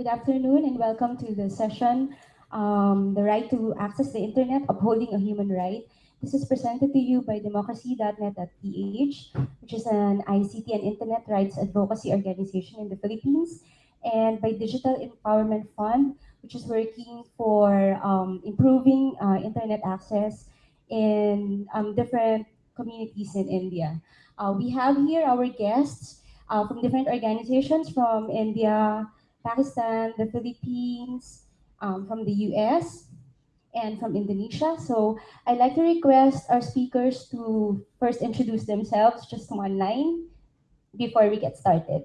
Good afternoon and welcome to the session, um, The Right to Access the Internet, Upholding a Human Right. This is presented to you by democracy.net.ph, which is an ICT and Internet rights advocacy organization in the Philippines, and by Digital Empowerment Fund, which is working for um, improving uh, Internet access in um, different communities in India. Uh, we have here our guests uh, from different organizations from India, Pakistan, the Philippines, um, from the US, and from Indonesia. So I'd like to request our speakers to first introduce themselves, just one line, before we get started.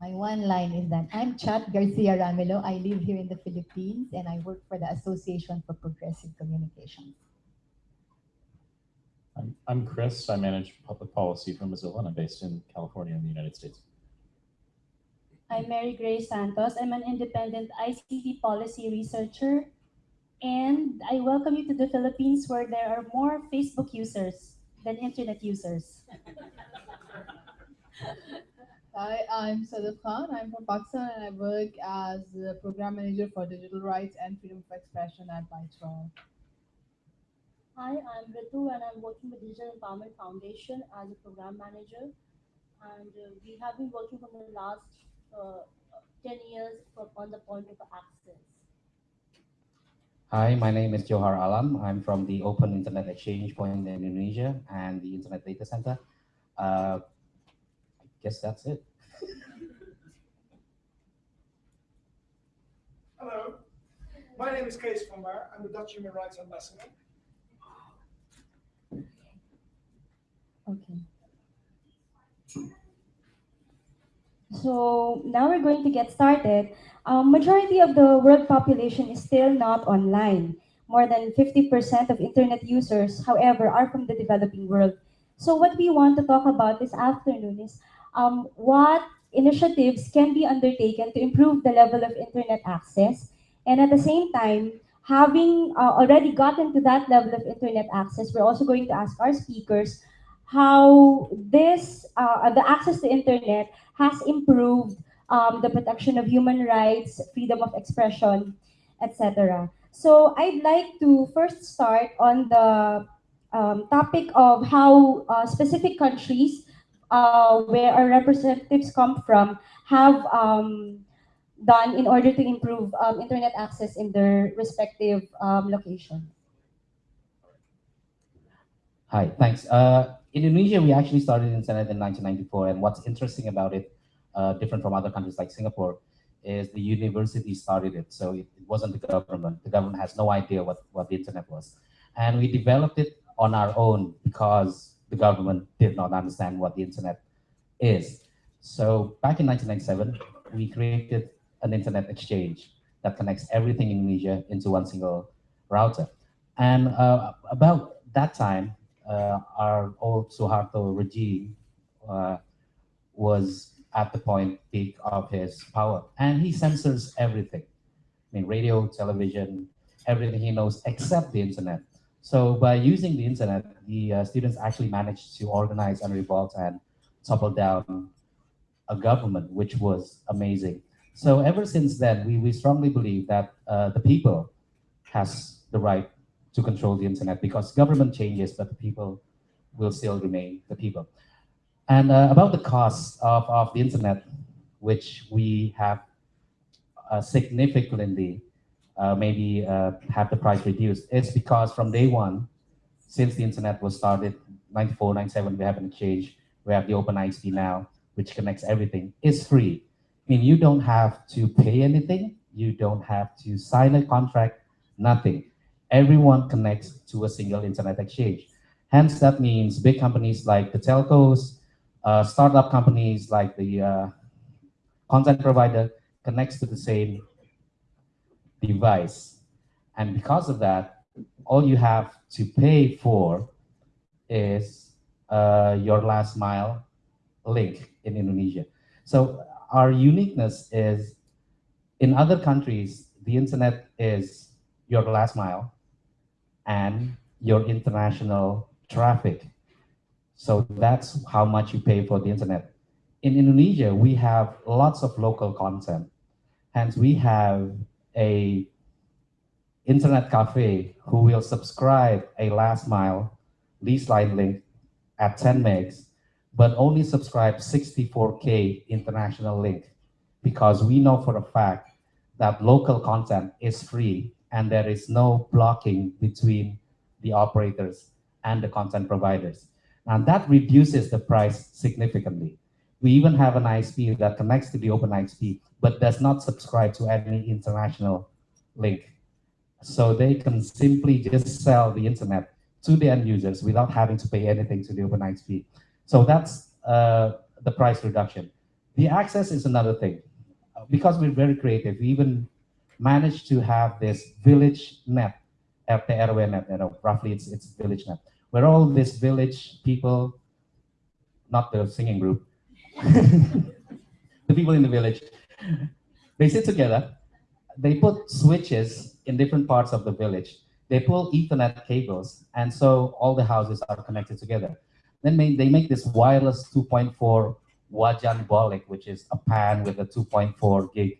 My one line is that I'm Chat Garcia Ramilo. I live here in the Philippines and I work for the Association for Progressive Communications. I'm, I'm Chris. I manage public policy for Mozilla and I'm based in California in the United States. I'm Mary Grace Santos. I'm an independent ICT policy researcher. And I welcome you to the Philippines where there are more Facebook users than internet users. Hi, I'm Sadaf Khan. I'm from Pakistan and I work as the program manager for digital rights and freedom of expression at Bytes for All. Hi, I'm Ritu and I'm working with Digital Empowerment Foundation as a program manager. And uh, we have been working for the last uh, 10 years for, on the point of access. Hi, my name is Johar Alam. I'm from the Open Internet Exchange Point in Indonesia and the Internet Data Center. Uh, I guess that's it. Hello, my name is Kees van Baar. I'm the Dutch Human Rights Ambassador. Okay. So now we're going to get started. Um, majority of the world population is still not online. More than 50% of internet users, however, are from the developing world. So what we want to talk about this afternoon is um, what initiatives can be undertaken to improve the level of internet access. And at the same time, having uh, already gotten to that level of internet access, we're also going to ask our speakers how this, uh, the access to internet has improved um, the protection of human rights, freedom of expression, etc. So I'd like to first start on the um, topic of how uh, specific countries uh, where our representatives come from have um, done in order to improve um, internet access in their respective um, locations. Hi, thanks. Uh, Indonesia, we actually started internet in 1994, and what's interesting about it, uh, different from other countries like Singapore, is the university started it. So it, it, wasn't the government. The government has no idea what, what the internet was. And we developed it on our own because the government did not understand what the internet is. So back in 1997, we created an internet exchange that connects everything in Indonesia into one single router. And uh, about that time, our old Suharto regime uh, was at the point peak of his power. And he censors everything. I mean, radio, television, everything he knows except the internet. So by using the internet, the uh, students actually managed to organize and revolt and topple down a government, which was amazing. So ever since then, we, we strongly believe that uh, the people has the right to control the internet because government changes, but the people will still remain the people. And uh, about the cost of, of the internet, which we have uh, significantly uh, maybe uh, have the price reduced, it's because from day one, since the internet was started, 94, 97, we have an exchange, we have the OpenIXP now, which connects everything, It's free. I mean, you don't have to pay anything, you don't have to sign a contract, nothing. Everyone connects to a single internet exchange. Hence, that means big companies like the telcos, uh, startup companies like the uh, content provider connects to the same device. And because of that, all you have to pay for is uh, your last mile link in Indonesia. So our uniqueness is in other countries, the internet is your last mile and your international traffic. So that's how much you pay for the internet. In Indonesia, we have lots of local content. Hence, we have a internet cafe who will subscribe a last mile lease line link at 10 megs, but only subscribe 64K international link because we know for a fact that local content is free and there is no blocking between the operators and the content providers. And that reduces the price significantly. We even have an ISP that connects to the OpenIXP, but does not subscribe to any international link. So they can simply just sell the internet to the end users without having to pay anything to the OpenIXP. So that's uh, the price reduction. The access is another thing. Because we're very creative, we even managed to have this village net, RT net, you know, roughly it's, it's village net, where all this village people, not the singing group, the people in the village, they sit together, they put switches in different parts of the village. They pull ethernet cables, and so all the houses are connected together. Then they make this wireless 2.4 wajanbolic, which is a pan with a 2.4 gig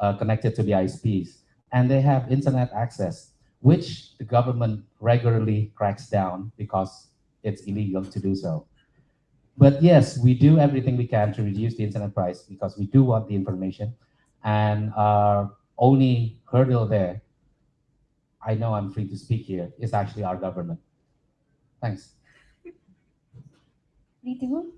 Uh, connected to the ISPs. And they have internet access, which the government regularly cracks down because it's illegal to do so. But yes, we do everything we can to reduce the internet price because we do want the information. And our only hurdle there, I know I'm free to speak here, is actually our government. Thanks. Ritu?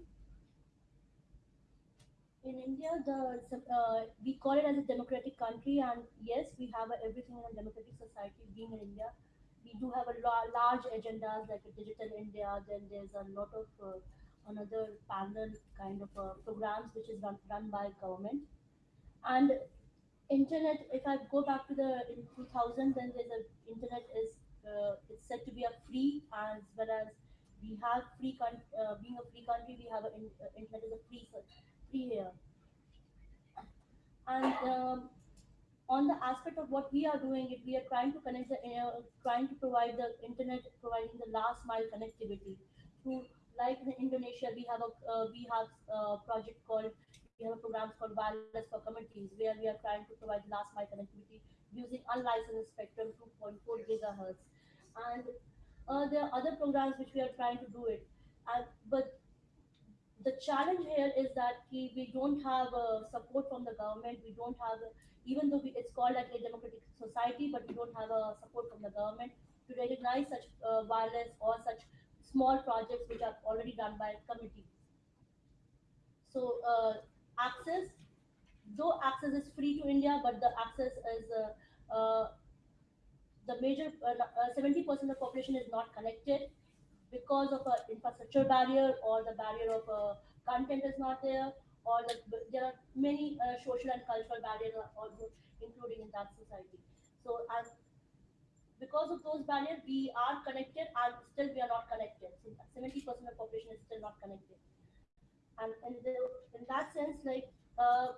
In India, the uh, we call it as a democratic country, and yes, we have a, everything in a democratic society. Being in India, we do have a large agendas like a digital India. Then there's a lot of uh, another parallel kind of uh, programs which is run, run by government. And internet, if I go back to the in 2000, then there's a internet is uh, it's said to be a free as well as we have free uh, being a free country, we have a uh, internet is a free free here. And um, on the aspect of what we are doing, it we are trying to connect the uh, trying to provide the internet, providing the last mile connectivity to like in Indonesia, we have a uh, we have a project called we have a program called Wireless for Communities, where we are trying to provide last mile connectivity using unlicensed spectrum 2.4 gigahertz. And uh, there are other programs which we are trying to do it. And, but the challenge here is that we, don't have uh, support from the government. We don't have, even though we, it's called like a democratic society, but we don't have a support from the government to recognize such uh, wireless or such small projects which are already done by committees. So uh, access, though access is free to India, but the access is uh, uh, the major 70% uh, of the population is not connected because of an infrastructure barrier or the barrier of uh, content is not there or the, there are many uh, social and cultural barriers also including in that society. So as because of those barriers, we are connected and still we are not connected. So 70% of the population is still not connected. And, and the, in that sense, like, uh,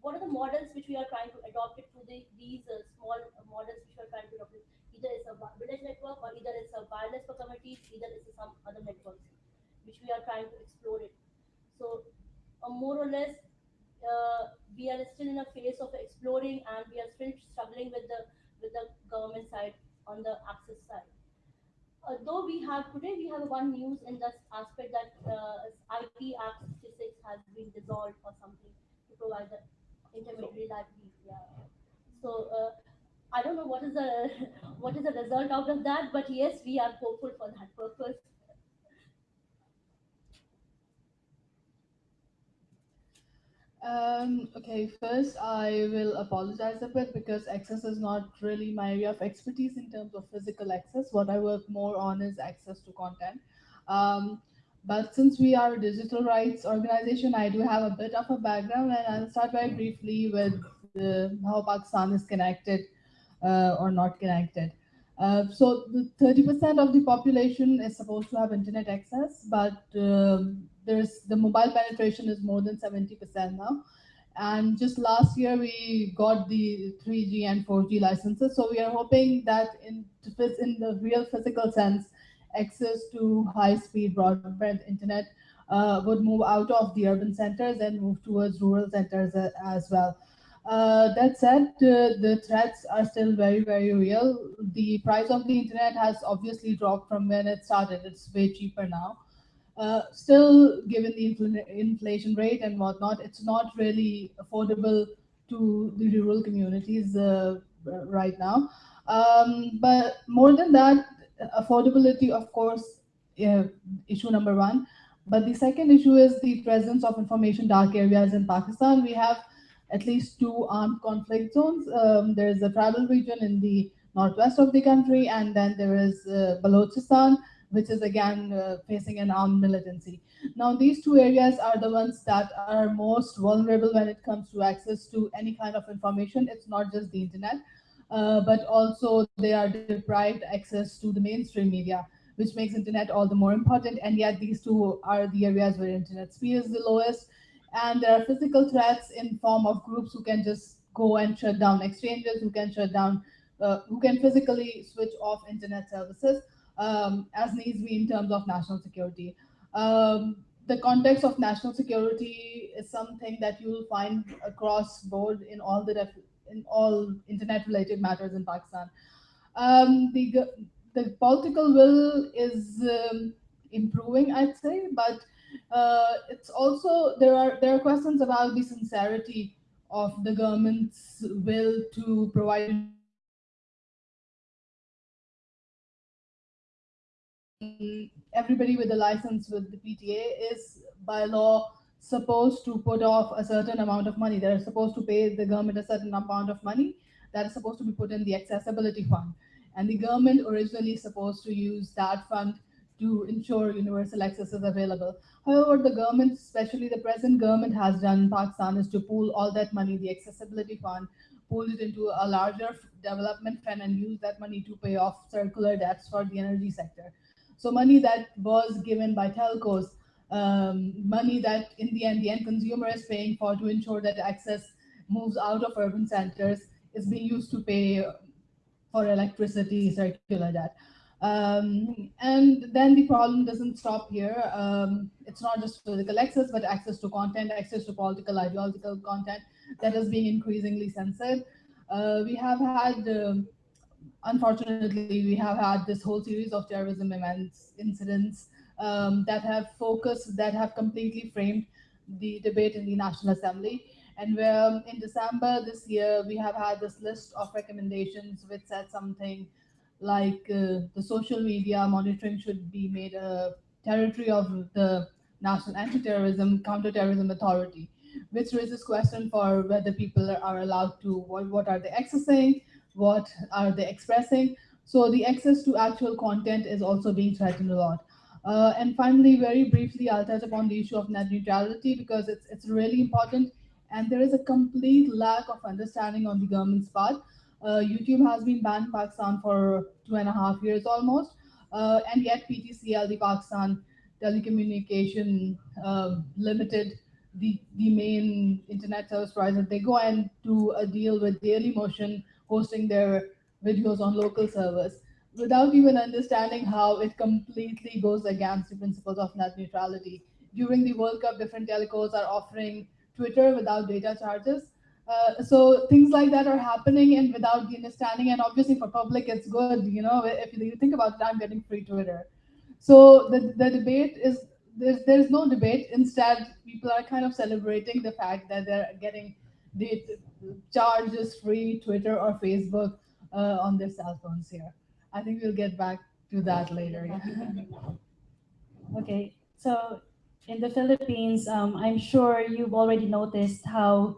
what are the models which we are trying to adopt it to the, these uh, small models which we are trying to adopt? It? Either it's a village network or either it's a wireless for communities, either it's some other networks which we are trying to explore it. So uh, more or less, uh, we are still in a phase of exploring and we are still struggling with the with the government side on the access side. Uh, though we have today, we have one news in this aspect that uh, IT Act 66 has been dissolved or something to provide the intermediary liability. Yeah. So uh, I don't know what is the what is the result out of that, but yes, we are hopeful for that purpose. Um, okay, first I will apologize a bit because access is not really my area of expertise in terms of physical access. What I work more on is access to content. Um, but since we are a digital rights organization, I do have a bit of a background and I'll start very briefly with how Pakistan is connected uh, or not connected. Uh, so the 30% of the population is supposed to have internet access, but um, there's the mobile penetration is more than 70% now. And just last year we got the 3G and 4G licenses. So we are hoping that in in the real physical sense, access to high-speed broadband internet uh, would move out of the urban centers and move towards rural centers uh, as well. Uh, that said, uh, the threats are still very, very real. The price of the internet has obviously dropped from when it started. It's way cheaper now. Uh, still, given the infl- inflation rate and whatnot, it's not really affordable to the rural communities uh, right now. Um, but more than that, affordability, of course, issue number one. But the second issue is the presence of information dark areas in Pakistan. We have at least two armed conflict zones. Um, there is a tribal region in the northwest of the country, and then there is uh, Balochistan, which is again uh, facing an armed militancy. Now, these two areas are the ones that are most vulnerable when it comes to access to any kind of information. It's not just the internet, uh, but also they are deprived access to the mainstream media, which makes internet all the more important. And yet, these two are the areas where internet speed is the lowest and there are physical threats in form of groups who can just go and shut down exchanges, who can shut down, uh, who can physically switch off internet services um, as needs be in terms of national security. Um, the context of national security is something that you will find across board in all the in all internet related matters in Pakistan. Um, the the political will is um, improving, I'd say, but uh, it's also there are there are questions about the sincerity of the government's will to provide everybody with a license with the PTA is by law supposed to put off a certain amount of money. They're supposed to pay the government a certain amount of money that is supposed to be put in the accessibility fund. And the government originally supposed to use that fund to ensure universal access is available. However, the government, especially the present government has done in Pakistan is to pool all that money, the accessibility fund, pool it into a larger development fund and use that money to pay off circular debts for the energy sector. So money that was given by telcos, um, money that in the end the end consumer is paying for to ensure that access moves out of urban centers is being used to pay for electricity circular debt. Um, and then the problem doesn't stop here. Um, it's not just physical access, but access to content, access to political, ideological content that is being increasingly censored. Uh, we have had, um, unfortunately, we have had this whole series of terrorism events, incidents um, that have focused, that have completely framed the debate in the National Assembly. And where um, in December this year, we have had this list of recommendations which said something like uh, the social media monitoring should be made a territory of the National Anti-Terrorism Counterterrorism Authority, which raises question for whether people are allowed to, what, what are they accessing, what are they expressing. So the access to actual content is also being threatened a lot. Uh, and finally, very briefly, I'll touch upon the issue of net neutrality because it's, it's really important. And there is a complete lack of understanding on the government's part YouTube has been banned in Pakistan for two and a half years almost, uh, and yet PTCL, the Pakistan Telecommunication uh, Limited, the, the main internet service provider, they go and do a deal with Dailymotion hosting their videos on local servers without even understanding how it completely goes against the principles of net neutrality. During the World Cup, different telecos are offering Twitter without data charges, uh, so things like that are happening and without the understanding and obviously for public it's good you know if you think about it i'm getting free twitter. So the, the debate is there's there's no debate. Instead people are kind of celebrating the fact that they're getting the charges free twitter or facebook uh, on their cell phones here. I think we'll get back to that later. Okay so in the philippines um, i'm sure you've already noticed how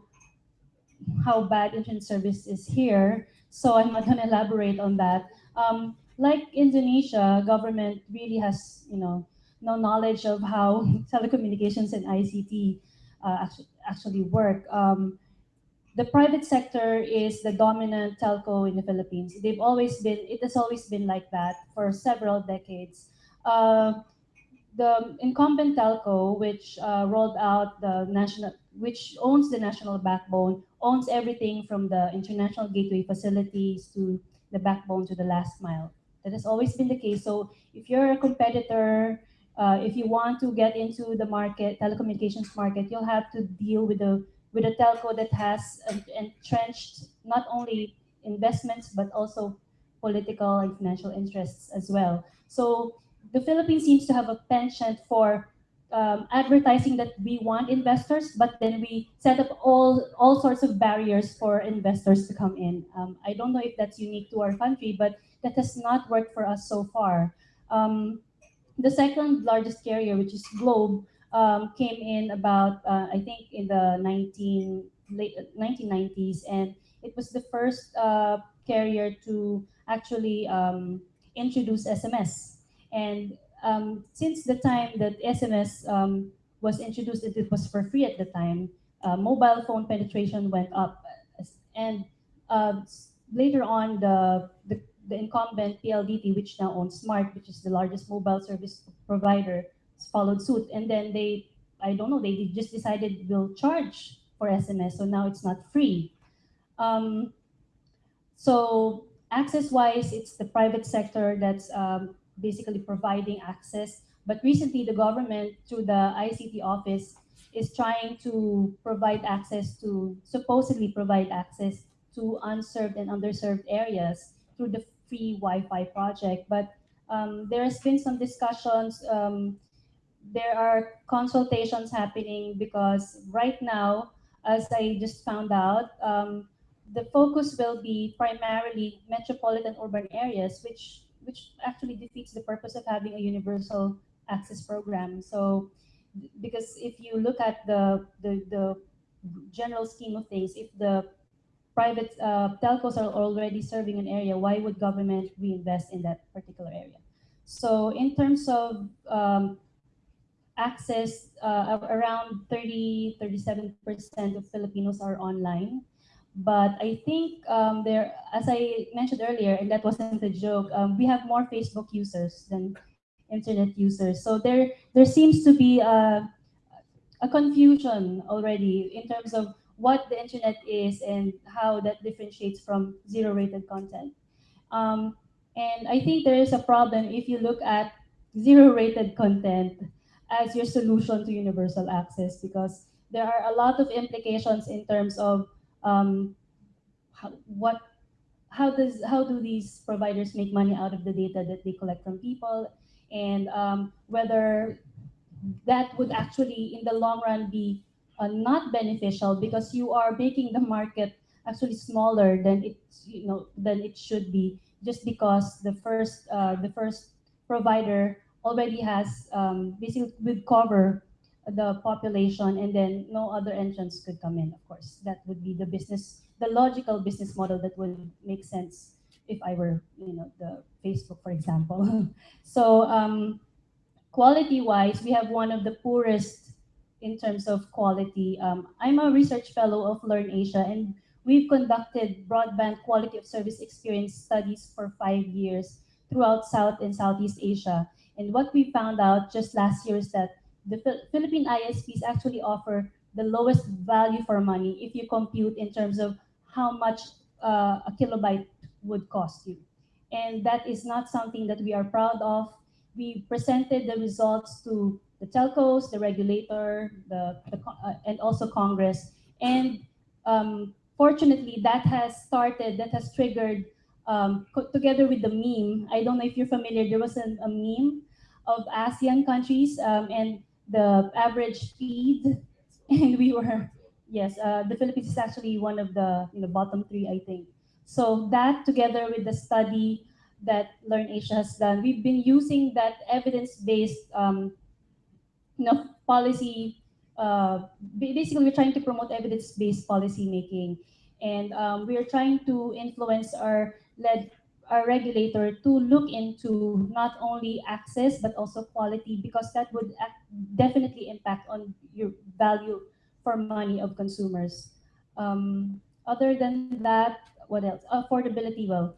how bad internet service is here, so I'm not gonna elaborate on that. Um, like Indonesia, government really has, you know, no knowledge of how telecommunications and ICT uh, actually, actually work. Um, the private sector is the dominant telco in the Philippines. They've always been, it has always been like that for several decades. Uh, the incumbent telco, which uh, rolled out the national, which owns the national backbone, owns everything from the international gateway facilities to the backbone to the last mile. That has always been the case. So if you're a competitor, uh, if you want to get into the market, telecommunications market, you'll have to deal with a with a telco that has entrenched not only investments but also political and financial interests as well. So the Philippines seems to have a penchant for um, advertising that we want investors, but then we set up all all sorts of barriers for investors to come in. Um, I don't know if that's unique to our country, but that has not worked for us so far. Um, the second largest carrier, which is Globe, um, came in about uh, I think in the 19 late 1990s, and it was the first uh, carrier to actually um, introduce SMS. And um, since the time that SMS um, was introduced, it, was for free at the time. Uh, mobile phone penetration went up, and uh, later on, the, the the incumbent PLDT, which now owns Smart, which is the largest mobile service provider, followed suit. And then they, I don't know, they just decided we'll charge for SMS, so now it's not free. Um, so access-wise, it's the private sector that's um, basically providing access. But recently, the government, through the ICT office, is trying to provide access to, supposedly provide access to unserved and underserved areas through the free Wi-Fi project. But um, there has been some discussions. Um, there are consultations happening because right now, as I just found out, um, the focus will be primarily metropolitan urban areas, which which actually defeats the purpose of having a universal access program. So, because if you look at the the, the general scheme of things, if the private uh, telcos are already serving an area, why would government reinvest in that particular area? So in terms of um, access, uh, around 30, 37% of Filipinos are online. But I think um, there, as I mentioned earlier, and that wasn't a joke, um, we have more Facebook users than internet users. So there, there seems to be a, a confusion already in terms of what the internet is and how that differentiates from zero rated content. Um, and I think there is a problem if you look at zero rated content as your solution to universal access because there are a lot of implications in terms of um, how, what how does how do these providers make money out of the data that they collect from people? And um, whether that would actually in the long run be uh, not beneficial because you are making the market actually smaller than it you know than it should be just because the first uh, the first provider already has um, basically cover the population and then no other entrants could come in of course that would be the business the logical business model that would make sense if i were you know the facebook for example so um, quality wise we have one of the poorest in terms of quality. Um, I'm a research fellow of LIRNEasia, and we've conducted broadband quality of service experience studies for five years throughout South and Southeast Asia. And what we found out just last year is that the Philippine ISPs actually offer the lowest value for money if you compute in terms of how much uh, a kilobyte would cost you. And that is not something that we are proud of. We presented the results to the telcos, the regulator, the, the uh, and also Congress. And um, fortunately, that has started, that has triggered, um, together with the meme. I don't know if you're familiar. There was a, a meme of ASEAN countries um, and the average speed, and we were yes, uh, the Philippines is actually one of the you know bottom three, I think. So that together with the study that LIRNEasia has done, we've been using that evidence-based um, you know, policy, uh, basically we're trying to promote evidence-based policy making. And um, we're trying to influence our led our regulator to look into not only access but also quality because that would definitely impact on your value for money of consumers. Um, other than that, what else? Affordability. Well,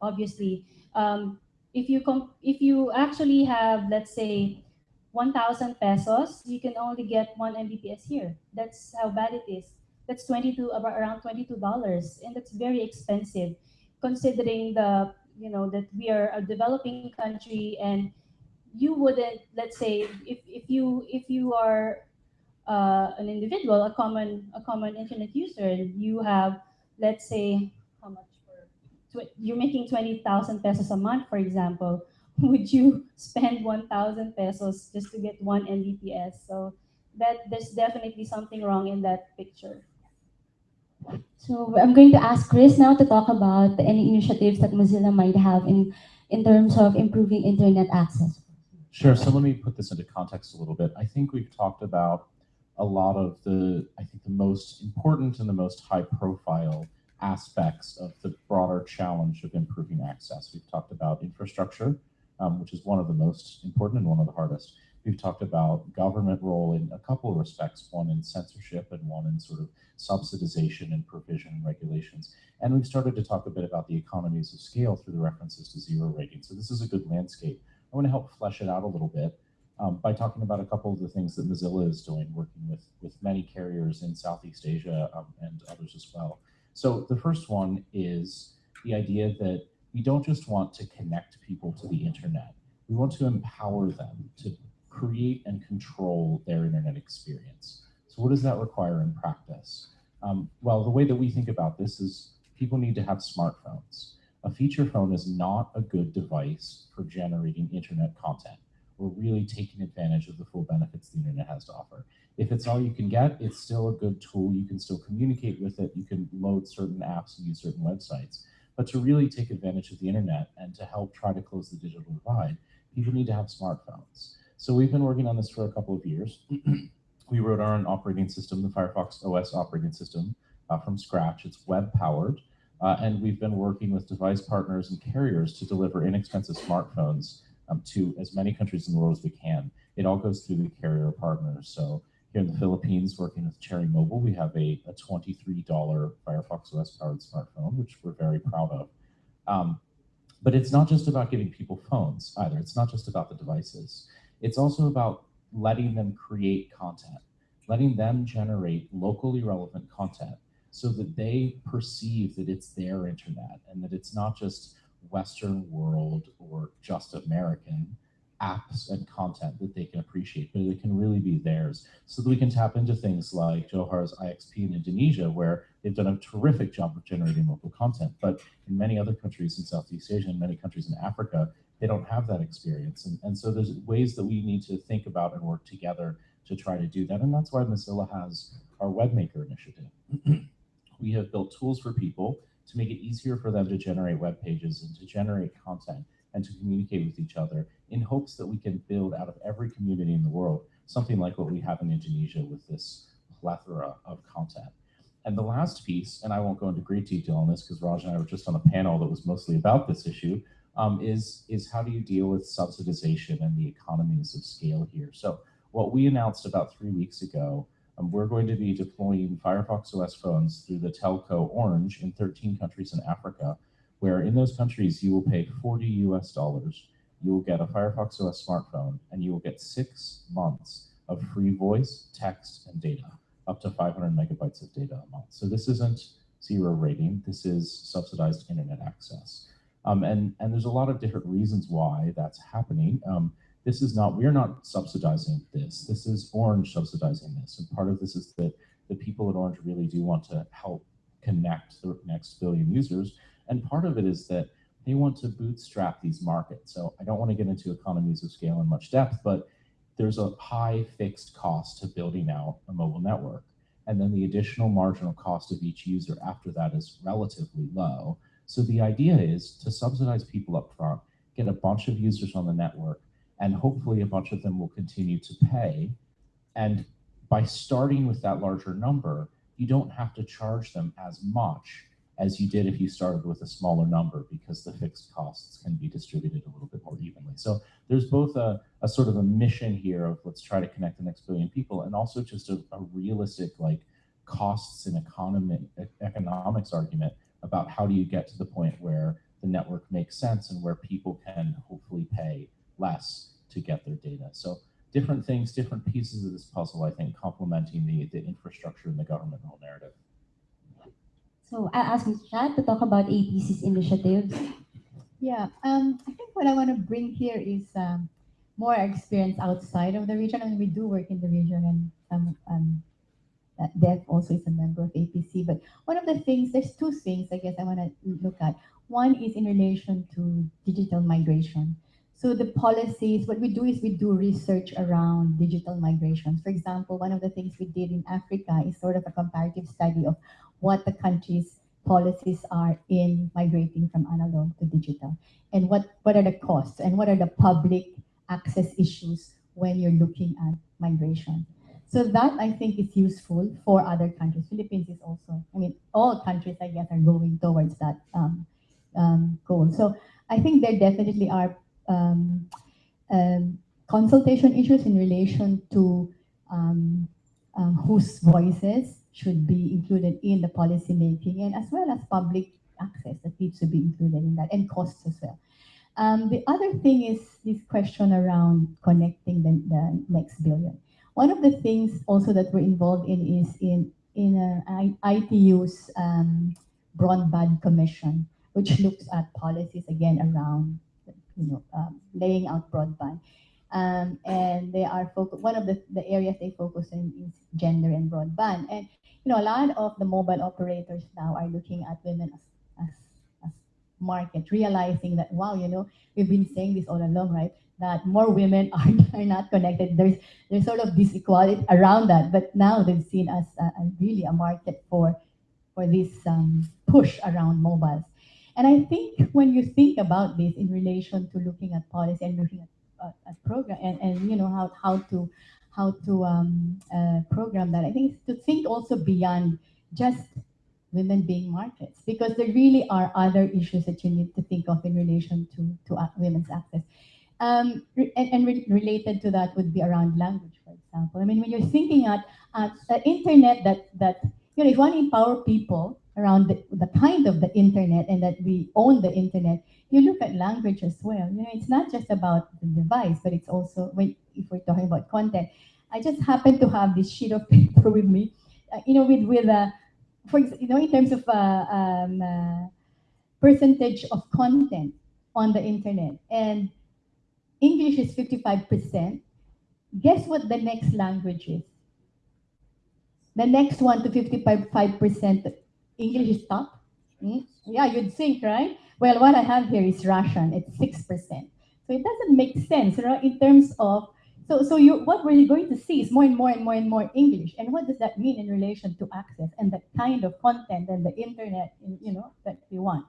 obviously, um, if you if you actually have, let's say, 1,000 pesos, you can only get one Mbps here. That's how bad it is. That's 22, about around $22, and that's very expensive considering the you know that we are a developing country and you wouldn't let's say if, if you if you are uh, an individual a common a common internet user and you have let's say how much for you're making 20,000 pesos a month for example. Would you spend 1,000 pesos just to get one Mbps? So that there's definitely something wrong in that picture So I'm going to ask Chris now to talk about any initiatives that Mozilla might have in, in terms of improving internet access. Sure. So let me put this into context a little bit. I think we've talked about a lot of the, I think the most important and the most high profile aspects of the broader challenge of improving access. We've talked about infrastructure, um, which is one of the most important and one of the hardest. We've talked about government role in a couple of respects, one in censorship and one in sort of subsidization and provision and regulations. And we've started to talk a bit about the economies of scale through the references to zero rating. So this is a good landscape. I want to help flesh it out a little bit um, by talking about a couple of the things that Mozilla is doing, working with, with many carriers in Southeast Asia um, and others as well. So the first one is the idea that we don't just want to connect people to the internet. We want to empower them to create and control their internet experience. So what does that require in practice? Um, well, the way that we think about this is people need to have smartphones. A feature phone is not a good device for generating internet content or really taking advantage of the full benefits the internet has to offer. If it's all you can get, it's still a good tool. You can still communicate with it. You can load certain apps and use certain websites. But to really take advantage of the internet and to help try to close the digital divide, people need to have smartphones. So we've been working on this for a couple of years. we wrote our own operating system, the Firefox OS operating system, uh, from scratch. It's web powered. Uh, and we've been working with device partners and carriers to deliver inexpensive smartphones um, to as many countries in the world as we can. It all goes through the carrier partners. So here in the Philippines, working with Cherry Mobile, we have a, a $23 Firefox OS powered smartphone, which we're very proud of. Um, but it's not just about giving people phones either. It's not just about the devices. It's also about letting them create content, letting them generate locally relevant content so that they perceive that it's their internet and that it's not just Western world or just American apps and content that they can appreciate, but it can really be theirs. So that we can tap into things like Johar's IXP in Indonesia, where they've done a terrific job of generating local content. But in many other countries in Southeast Asia and many countries in Africa, they don't have that experience. And, and so there's ways that we need to think about and work together to try to do that. And that's why Mozilla has our WebMaker initiative. we have built tools for people to make it easier for them to generate web pages and to generate content and to communicate with each other in hopes that we can build out of every community in the world something like what we have in Indonesia with this plethora of content. And the last piece, and I won't go into great detail on this because Raj and I were just on a panel that was mostly about this issue, um, is, is how do you deal with subsidization and the economies of scale here? So what we announced about three weeks ago, um, we're going to be deploying Firefox OS phones through the telco Orange in 13 countries in Africa, where in those countries you will pay 40 US dollars, you will get a Firefox OS smartphone, and you will get six months of free voice, text, and data, up to 500 megabytes of data a month. So this isn't zero rating, this is subsidized internet access. Um, and, and there's a lot of different reasons why that's happening. Um, this is not, we're not subsidizing this. This is Orange subsidizing this. And part of this is that the people at Orange really do want to help connect the next billion users. And part of it is that they want to bootstrap these markets. So I don't want to get into economies of scale in much depth, but there's a high fixed cost to building out a mobile network. And then the additional marginal cost of each user after that is relatively low. So the idea is to subsidize people up front, get a bunch of users on the network, and hopefully a bunch of them will continue to pay. And by starting with that larger number, you don't have to charge them as much as you did if you started with a smaller number because the fixed costs can be distributed a little bit more evenly. So there's both a, a sort of a mission here of let's try to connect the next billion people and also just a, a realistic like costs and economic economics argument about how do you get to the point where the network makes sense and where people can hopefully pay less to get their data. So different things, different pieces of this puzzle, I think, complementing the, the infrastructure and the government role narrative. So I'll ask Mr. Chat to talk about APC's initiatives. Yeah, um, I think what I want to bring here is um, more experience outside of the region. I mean, we do work in the region, and um, um, uh, DEF also is a member of APC. But one of the things, there's two things I guess I want to look at. One is in relation to digital migration. So the policies, what we do is we do research around digital migrations. For example, one of the things we did in Africa is sort of a comparative study of what the country's policies are in migrating from analog to digital and what, what are the costs and what are the public access issues when you're looking at migration. So that I think is useful for other countries. Philippines is also, I mean, all countries I guess are going towards that um, um, goal. So I think there definitely are um, um, consultation issues in relation to um, um, whose voices should be included in the policy making and as well as public access that needs to be included in that and costs as well. The other thing is this question around connecting the, the next billion. One of the things also that we're involved in is in, in a ITU's um, broadband commission, which looks at policies again around you know, um, laying out broadband. Um, and they are. One of the, the areas they focus in is gender and broadband. And you know, a lot of the mobile operators now are looking at women as, as, as market, realizing that wow, you know, we've been saying this all along, right? That more women are, are not connected. There's there's sort of this equality around that, but now they've seen as a, a really a market for for this um, push around mobiles. And I think when you think about this in relation to looking at policy and looking at, uh, at program and, and you know how, how to how to um, uh, program that, I think to think also beyond just women being markets because there really are other issues that you need to think of in relation to, to uh, women's access. Um, and, and re related to that would be around language, for example. I mean, when you're thinking at, at the internet that, that, you know, if to empower people, around the, the, kind of the internet and that we own the internet, you look at language as well. You know, it's not just about the device, but it's also when if we're talking about content. I just happen to have this sheet of paper with me, uh, you know, with with uh, for you know, in terms of uh, um, uh, percentage of content on the internet, and English is fifty five percent. Guess what the next language is? The next one to 55% English is top? Mm? Yeah, you'd think, right? Well, what I have here is Russian. It's 6%. So it doesn't make sense right, in terms of, so, so you, what we're going to see is more and more and more and more English. And what does that mean in relation to access and the kind of content and the internet, you know, that we want?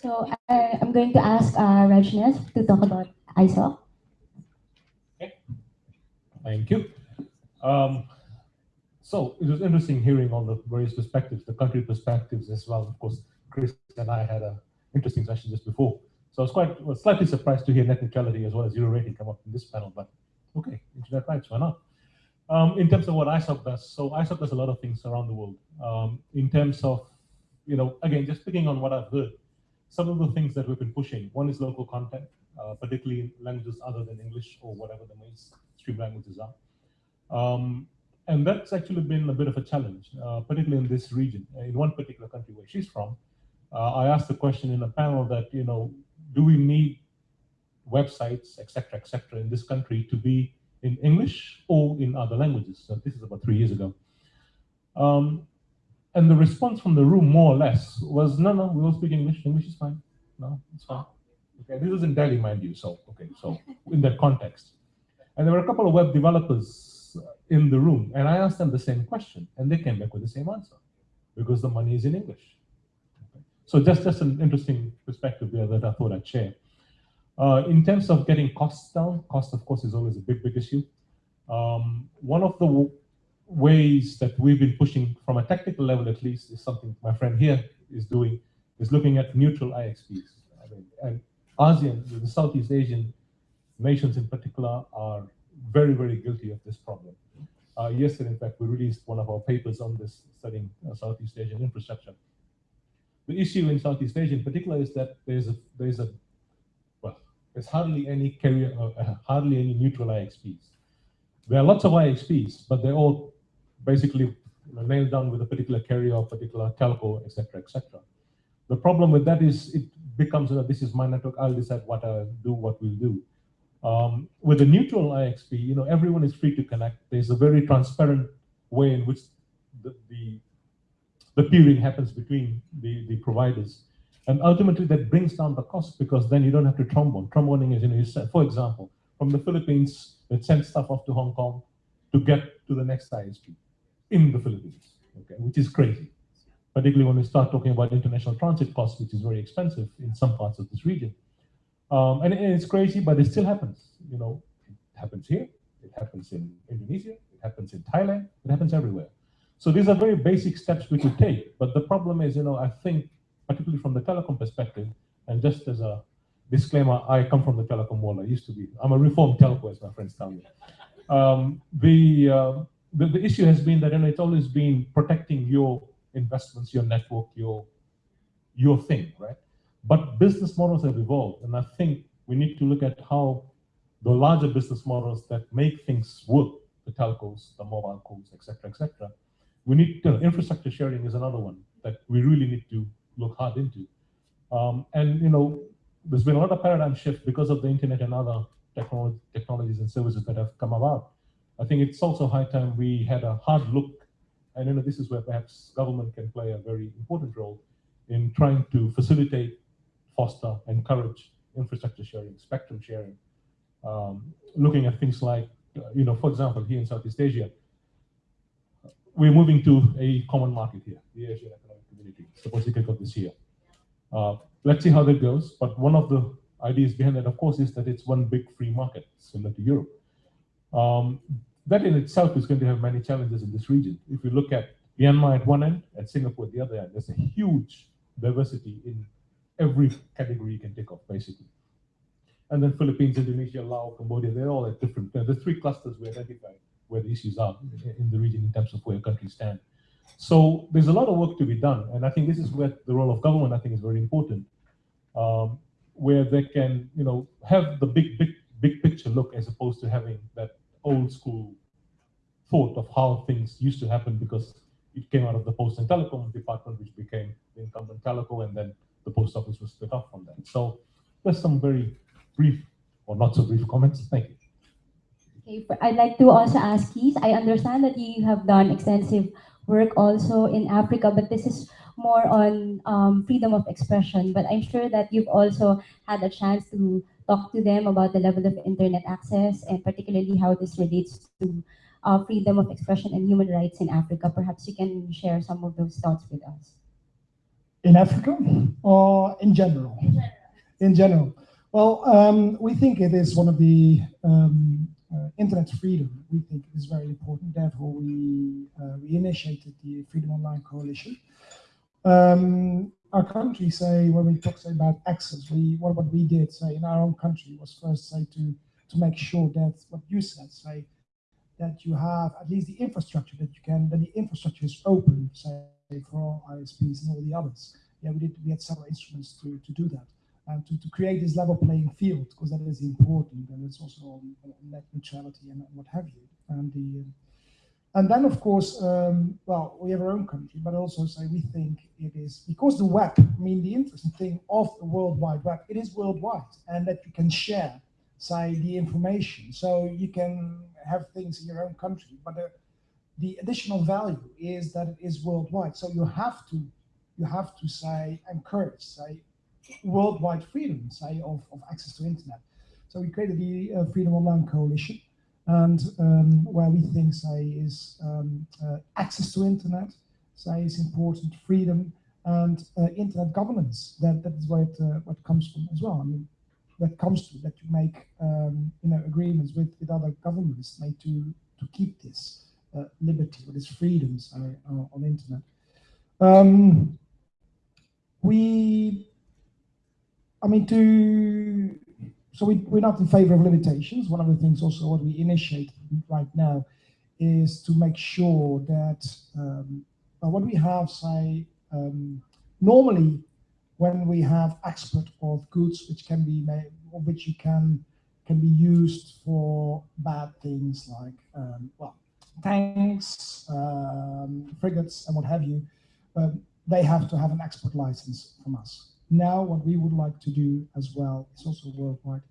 So I, I'm going to ask uh, to talk about ISOC. Okay. Thank you. Um, so it was interesting hearing all the various perspectives, the country perspectives as well. Of course, Chris and I had an interesting session just before. So I was quite slightly surprised to hear net neutrality as well as zero rating come up in this panel, but okay, internet rights, why not? Um, in terms of what ISOC does, so ISOC does a lot of things around the world. Um, in terms of, you know, again, just picking on what I've heard, some of the things that we've been pushing, one is local content, uh, particularly in languages other than English or whatever the mainstream languages are. Um, and that's actually been a bit of a challenge, uh, particularly in this region. In one particular country where she's from, uh, I asked the question in a panel that, you know, do we need websites, etc., etc., in this country to be in English or in other languages? So this is about three years ago. Um, and the response from the room, more or less, was, no, no, we all speak English. English is fine. No, it's fine. Okay, this is in Delhi, mind you. So, okay, so in that context. And there were a couple of web developers in the room. And I asked them the same question, and they came back with the same answer, because the money is in English. So just, just an interesting perspective there that I thought I'd share. Uh, in terms of getting costs down, cost, of course, is always a big, big issue. Um, one of the ways that we've been pushing from a technical level, at least, is something my friend here is doing, is looking at neutral IXPs. I mean, and ASEAN, the Southeast Asian nations in particular, are very, very guilty of this problem. Uh, yesterday, in fact, we released one of our papers on this studying uh, Southeast Asian infrastructure. The issue in Southeast Asia in particular is that there's a, there's a well, there's hardly any carrier, uh, hardly any neutral IXPs. There are lots of IXPs, but they're all basically nailed down with a particular carrier or particular telco, etc., etc. The problem with that is it becomes, you know, this is my network, I'll decide what I'll do, what we'll do. Um, with a neutral IXP, you know, everyone is free to connect. There's a very transparent way in which the, the, the peering happens between the, the providers. And ultimately that brings down the cost because then you don't have to trombone. Tromboning is, you know, you send, for example, from the Philippines, it sends stuff off to Hong Kong to get to the next ISP in the Philippines, okay, which is crazy. Particularly when we start talking about international transit costs, which is very expensive in some parts of this region. Um, and, it's crazy, but it still happens. You know, it happens here, it happens in Indonesia, it happens in Thailand, it happens everywhere. So these are very basic steps we could take. But the problem is, you know, I think, particularly from the telecom perspective, and just as a disclaimer, I come from the telecom world. I used to be, I'm a reformed telco, as my friends tell me. Um, the, uh, the, the issue has been that, you know, it's always been protecting your investments, your network, your your thing, right? But business models have evolved, and I think we need to look at how the larger business models that make things work, the telcos, the mobile cos, etc., etc. We need to, infrastructure sharing is another one that we really need to look hard into. Um, and you know, there's been a lot of paradigm shift because of the internet and other technology, technologies and services that have come about. I think it's also high time we had a hard look and you know, this is where perhaps government can play a very important role in trying to facilitate, foster, encourage infrastructure sharing, spectrum sharing, um, looking at things like, uh, you know, for example, here in Southeast Asia, we're moving to a common market here, the ASEAN Economic Community, supposed to kick off this year. Uh, let's see how that goes. But one of the ideas behind that, of course, is that it's one big free market, similar to Europe. Um, that in itself is going to have many challenges in this region. If you look at Myanmar at one end and Singapore at the other end, there's a huge diversity in every category you can take off, basically. And then Philippines, Indonesia, Laos, Cambodia, they're all at different, the three clusters we identified where the issues are in the region in terms of where countries stand. So there's a lot of work to be done. And I think this is where the role of government, I think, is very important, um, where they can, you know, have the big, big, big picture look as opposed to having that old school thought of how things used to happen because it came out of the Post and Telecom department, which became the incumbent Teleco, and then the post office was split off from that. So there's some very brief or not so brief comments. Thank you. Okay, I'd like to also ask Keith, I understand that you have done extensive work also in Africa, but this is more on um, freedom of expression. But I'm sure that you've also had a chance to talk to them about the level of internet access and particularly how this relates to uh, freedom of expression and human rights in Africa. Perhaps you can share some of those thoughts with us. in Africa or in general? In general. Well, um, we think it is one of the um, uh, internet freedom. We think it is very important. Therefore, we uh, we initiated the Freedom Online Coalition. Um, our country say when we talk say about access, we what what we did say in our own country was first say to to make sure that what you said say that you have at least the infrastructure that you can that the infrastructure is open say for all ISPs and all the others. Yeah, we did we had several instruments to to do that and to, to create this level playing field because that is important and it's also on, net neutrality and what have you and the and then of course um, well we have our own country but also say we think it is because the web i mean the interesting thing of the world wide web it is worldwide and that you can share say the information. So you can have things in your own country but the, the additional value is that it is worldwide. So you have to you have to say encourage say worldwide freedom, say, of, of access to internet. So we created the uh, Freedom Online Coalition, and um, where we think, say, is um, uh, access to internet, say, is important, freedom, and uh, internet governance. That that is what uh, what comes from as well. I mean, that comes to that you make um, you know agreements with with other governments, like to to keep this uh, liberty or this freedom, say, uh, on internet. Um, we I mean, to so we, we're not in favor of limitations. One of the things also what we initiate right now is to make sure that um, what we have, say, um, normally when we have export of goods which can be made, or which you can can be used for bad things like um, well tanks, um, frigates, and what have you, they have to have an export license from us Now, what we would like to do as well is also worldwide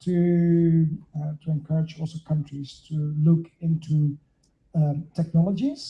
to uh, to encourage also countries to look into um, technologies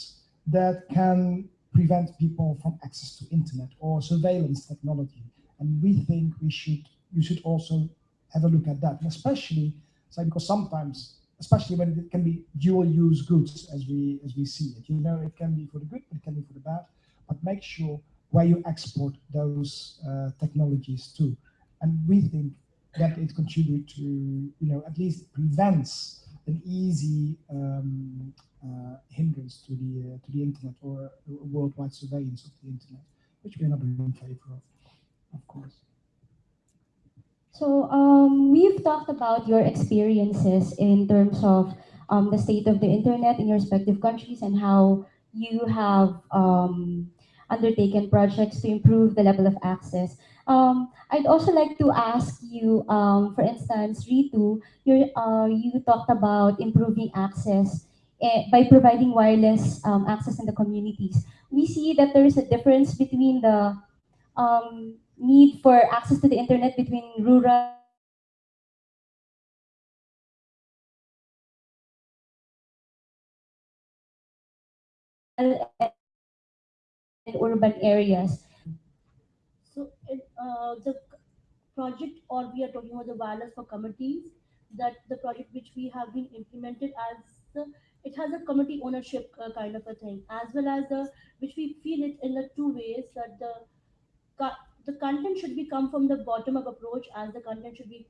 that can prevent people from access to internet or surveillance technology. And we think we should you should also have a look at that, especially so because sometimes, especially when it can be dual use goods as we as we see it. You know, it can be for the good, but it can be for the bad. But make sure where you export those uh, technologies to. And we think that it contributes to, you know, at least prevents an easy um, uh, hindrance to the uh, to the internet or worldwide surveillance of the internet, which we're not in favor of, of course. So um, we've talked about your experiences in terms of um, the state of the internet in your respective countries and how you have um, undertaken projects to improve the level of access. Um, I'd also like to ask you, um, for instance, Ritu, uh, you talked about improving access eh, by providing wireless um, access in the communities. We see that there is a difference between the um, need for access to the internet between rural and urban areas. So uh, the project or we are talking about the Wireless for Communities, that the project which we have been implemented as the, it has a committee ownership uh, kind of a thing, as well as the which we feel it in the two ways that the the content should be come from the bottom up approach as the content should be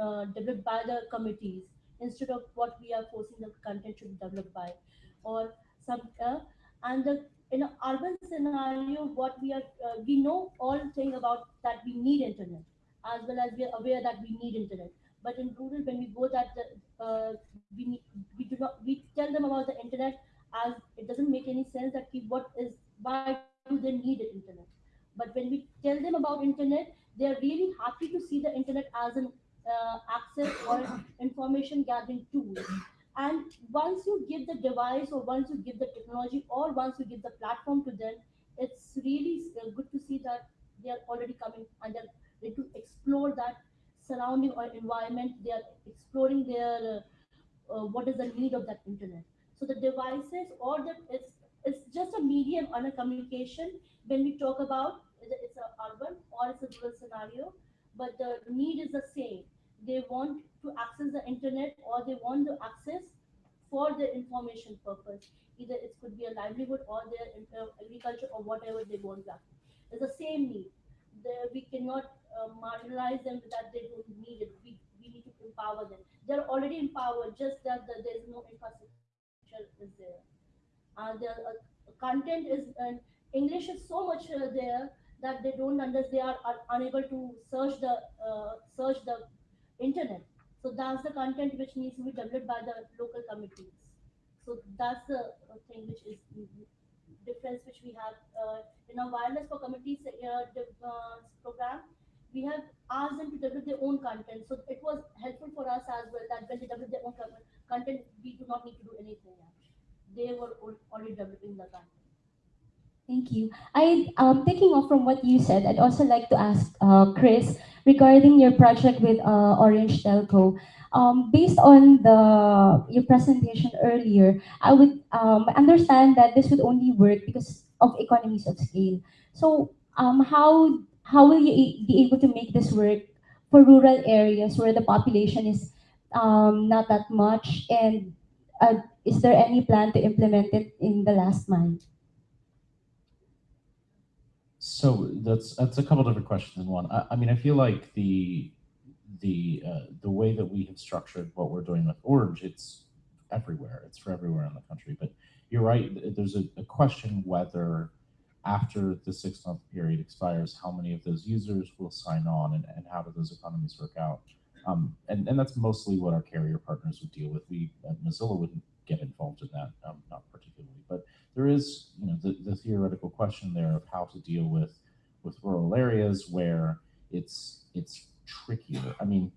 uh, developed by the committees instead of what we are forcing the content should be developed by or some uh, and the in an urban scenario what we are uh, we know all thing about that we need internet as well as we are aware that we need internet but in rural when we go that uh, we we do not we tell them about the internet as it doesn't make any sense that what is why do they need internet but when we tell them about internet, they're really happy to see the internet as an uh, access or information gathering tool. And once you give the device or once you give the technology or once you give the platform to them, it's really uh, good to see that they are already coming and they're ready to explore that surrounding or environment. They are exploring their uh, uh, what is the need of that internet. So the devices or the it's it's just a medium on a communication when we talk about it's a urban or it's a rural scenario, but the need is the same. They want to access the internet or they want to access for their information purpose. Either it could be a livelihood or their uh, agriculture or whatever they want access. It's the same need. The, we cannot uh, marginalize them that they don't need it. We, we need to empower them. They're already empowered, just that the, there's no infrastructure is there. Uh, the uh, content is, and English is so much uh, there that they don't understand, they are, are unable to search the uh, search the internet. So that's the content which needs to be developed by the local committees. So that's the uh, thing which is difference which we have uh, in our Wireless for Communities uh, uh, program. We have asked them to develop their own content. So it was helpful for us as well that when they develop their own content, we do not need to do anything. They were already developing the content. Thank you. I um, taking off from what you said, I'd also like to ask uh, Chris regarding your project with uh, Orange Telco. Um, based on the your presentation earlier, I would um, understand that this would only work because of economies of scale. So um, how how will you be able to make this work for rural areas where the population is um, not that much? And uh, is there any plan to implement it in the last mile? So that's that's a couple different questions in one. I, I mean, I feel like the the uh, the way that we have structured what we're doing with Orange, it's everywhere. It's for everywhere in the country. But you're right. There's a, a question whether after the six month period expires, how many of those users will sign on and, and how do those economies work out? Um, and, and that's mostly what our carrier partners would deal with. We at Mozilla wouldn't get involved in that, um, not particularly. But there is, you know, the, the theoretical question there of how to deal with with rural areas where it's it's trickier. I mean,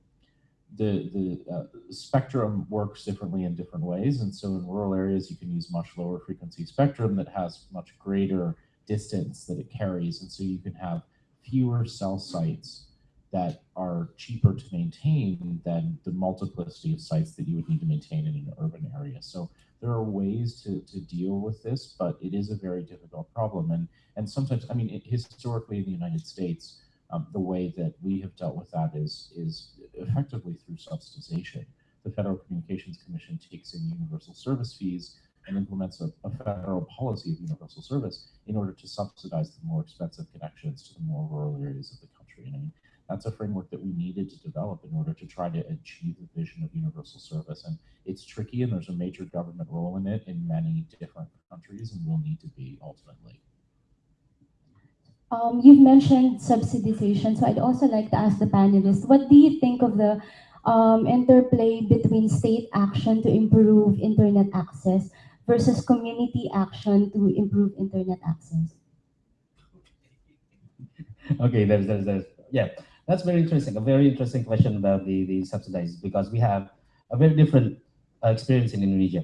the the uh, spectrum works differently in different ways, and so in rural areas you can use much lower frequency spectrum that has much greater distance that it carries, and so you can have fewer cell sites that are cheaper to maintain than the multiplicity of sites that you would need to maintain in an urban area. So there are ways to, to deal with this, but it is a very difficult problem. And, and sometimes, I mean, it, historically in the United States, um, the way that we have dealt with that is, is effectively through subsidization. The Federal Communications Commission takes in universal service fees and implements a, a, federal policy of universal service in order to subsidize the more expensive connections to the more rural areas of the country. And I mean, that's a framework that we needed to develop in order to try to achieve the vision of universal service. And it's tricky, and there's a major government role in it in many different countries, and will need to be ultimately. Um, you've mentioned subsidization, so I'd also like to ask the panelists, what do you think of the um, interplay between state action to improve internet access versus community action to improve internet access? okay, there's, there's, there's, yeah, that's very interesting. A very interesting question about the, the subsidized because we have a very different uh, experience in Indonesia.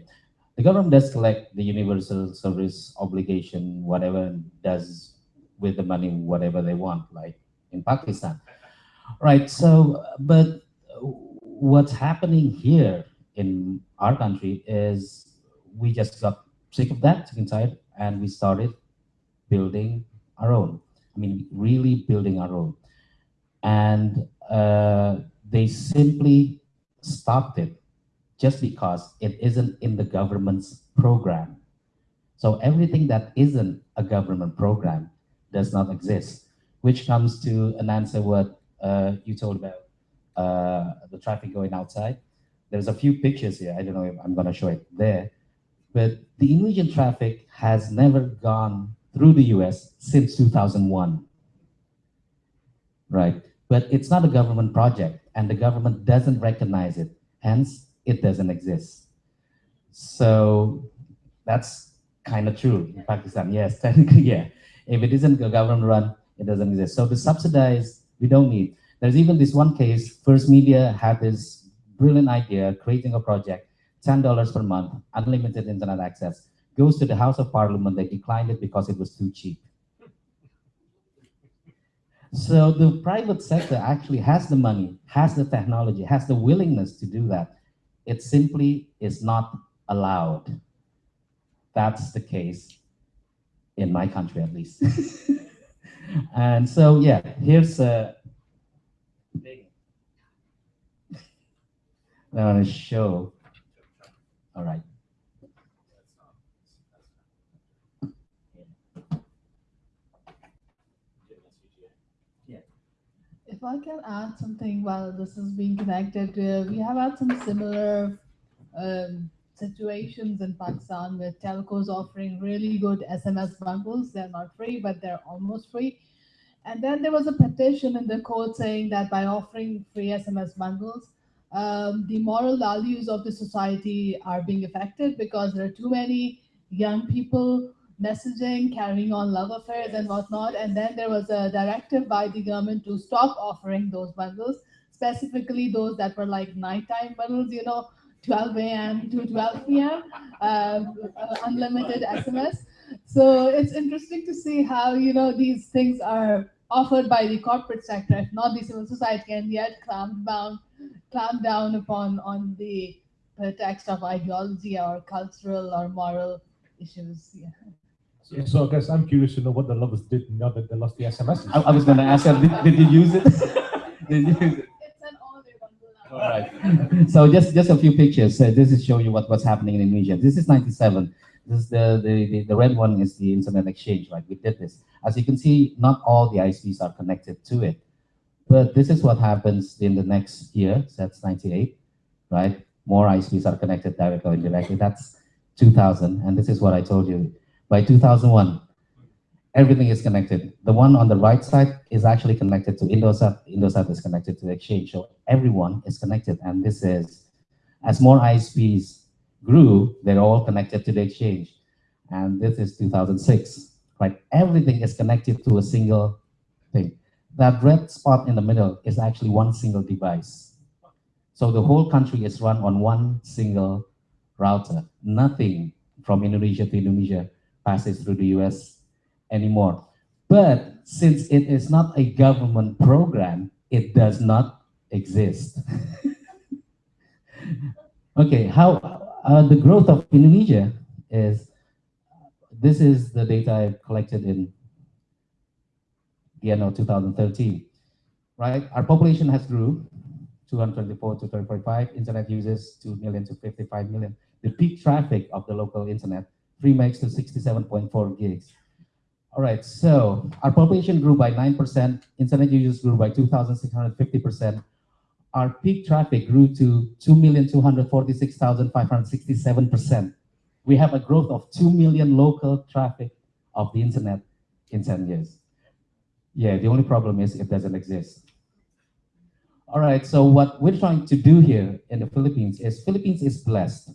The government does collect the universal service obligation, whatever does with the money, whatever they want, like in Pakistan. Right, so, but what's happening here in our country is we just got sick of that, tired, and we started building our own. I mean, really building our own. And uh, they simply stopped it just because it isn't in the government's program. So everything that isn't a government program does not exist, which comes to an answer what uh, you told about uh, the traffic going outside. There's a few pictures here. I don't know if I'm going to show it there. But the Indonesian traffic has never gone through the US since 2001. Right? But it's not a government project, and the government doesn't recognize it. Hence, it doesn't exist. So that's kind of true in Pakistan. Yes, technically, yeah. If it isn't a government run, it doesn't exist. So to subsidize, we don't need. There's even this one case, First Media had this brilliant idea, creating a project $10 per month, unlimited internet access, goes to the House of Parliament, they declined it because it was too cheap. So the private sector actually has the money, has the technology, has the willingness to do that. It simply is not allowed. That's the case in my country, at least. and so, yeah, here's a I want to show all right. If I can add something while this is being connected, uh, we have had some similar um, situations in Pakistan with telcos offering really good SMS bundles. They're not free, but they're almost free. And then there was a petition in the court saying that by offering free SMS bundles, um, the moral values of the society are being affected because there are too many young people messaging, carrying on love affairs and whatnot. And then there was a directive by the government to stop offering those bundles, specifically those that were like nighttime bundles, you know, 12 a.m. to 12 p.m., uh, uh, unlimited SMS. So it's interesting to see how, you know, these things are offered by the corporate sector, if not the civil society, and yet clamped down clamp down upon on the pretext of ideology or cultural or moral issues. Yeah. So, so I guess I'm curious to know what the lovers did now that they lost the SMS. I, I was going to ask her, did, did you use it? did you use it? It's an all-day bundle now. All right. so just just a few pictures. Uh, this is showing you what, what's happening in Indonesia. This is 97. This is the, the, the, the red one is the internet exchange, right? We did this. As you can see, not all the ISPs are connected to it. But this is what happens in the next year, so that's 98, right? More ISPs are connected directly or indirectly. That's 2000, and this is what I told you. By 2001, everything is connected. The one on the right side is actually connected to Indosat. Indosat is connected to the exchange. So everyone is connected. And this is, as more ISPs grew, they're all connected to the exchange. And this is 2006, right? Everything is connected to a single thing that red spot in the middle is actually one single device. So the whole country is run on one single router. Nothing from Indonesia to Indonesia passes through the US anymore. But since it is not a government program, it does not exist. okay, how uh, the growth of Indonesia is, this is the data I collected in the end of 2013, right? Our population has grew 224 to 345, internet users 2 million to 55 million. The peak traffic of the local internet, 3 megs to 67.4 gigs. All right, so our population grew by 9%, internet users grew by 2,650%. Our peak traffic grew to 2,246,567%. We have a growth of 2 million local traffic of the internet in 10 years. Yeah, the only problem is it doesn't exist. All right, so what we're trying to do here in the Philippines is Philippines is blessed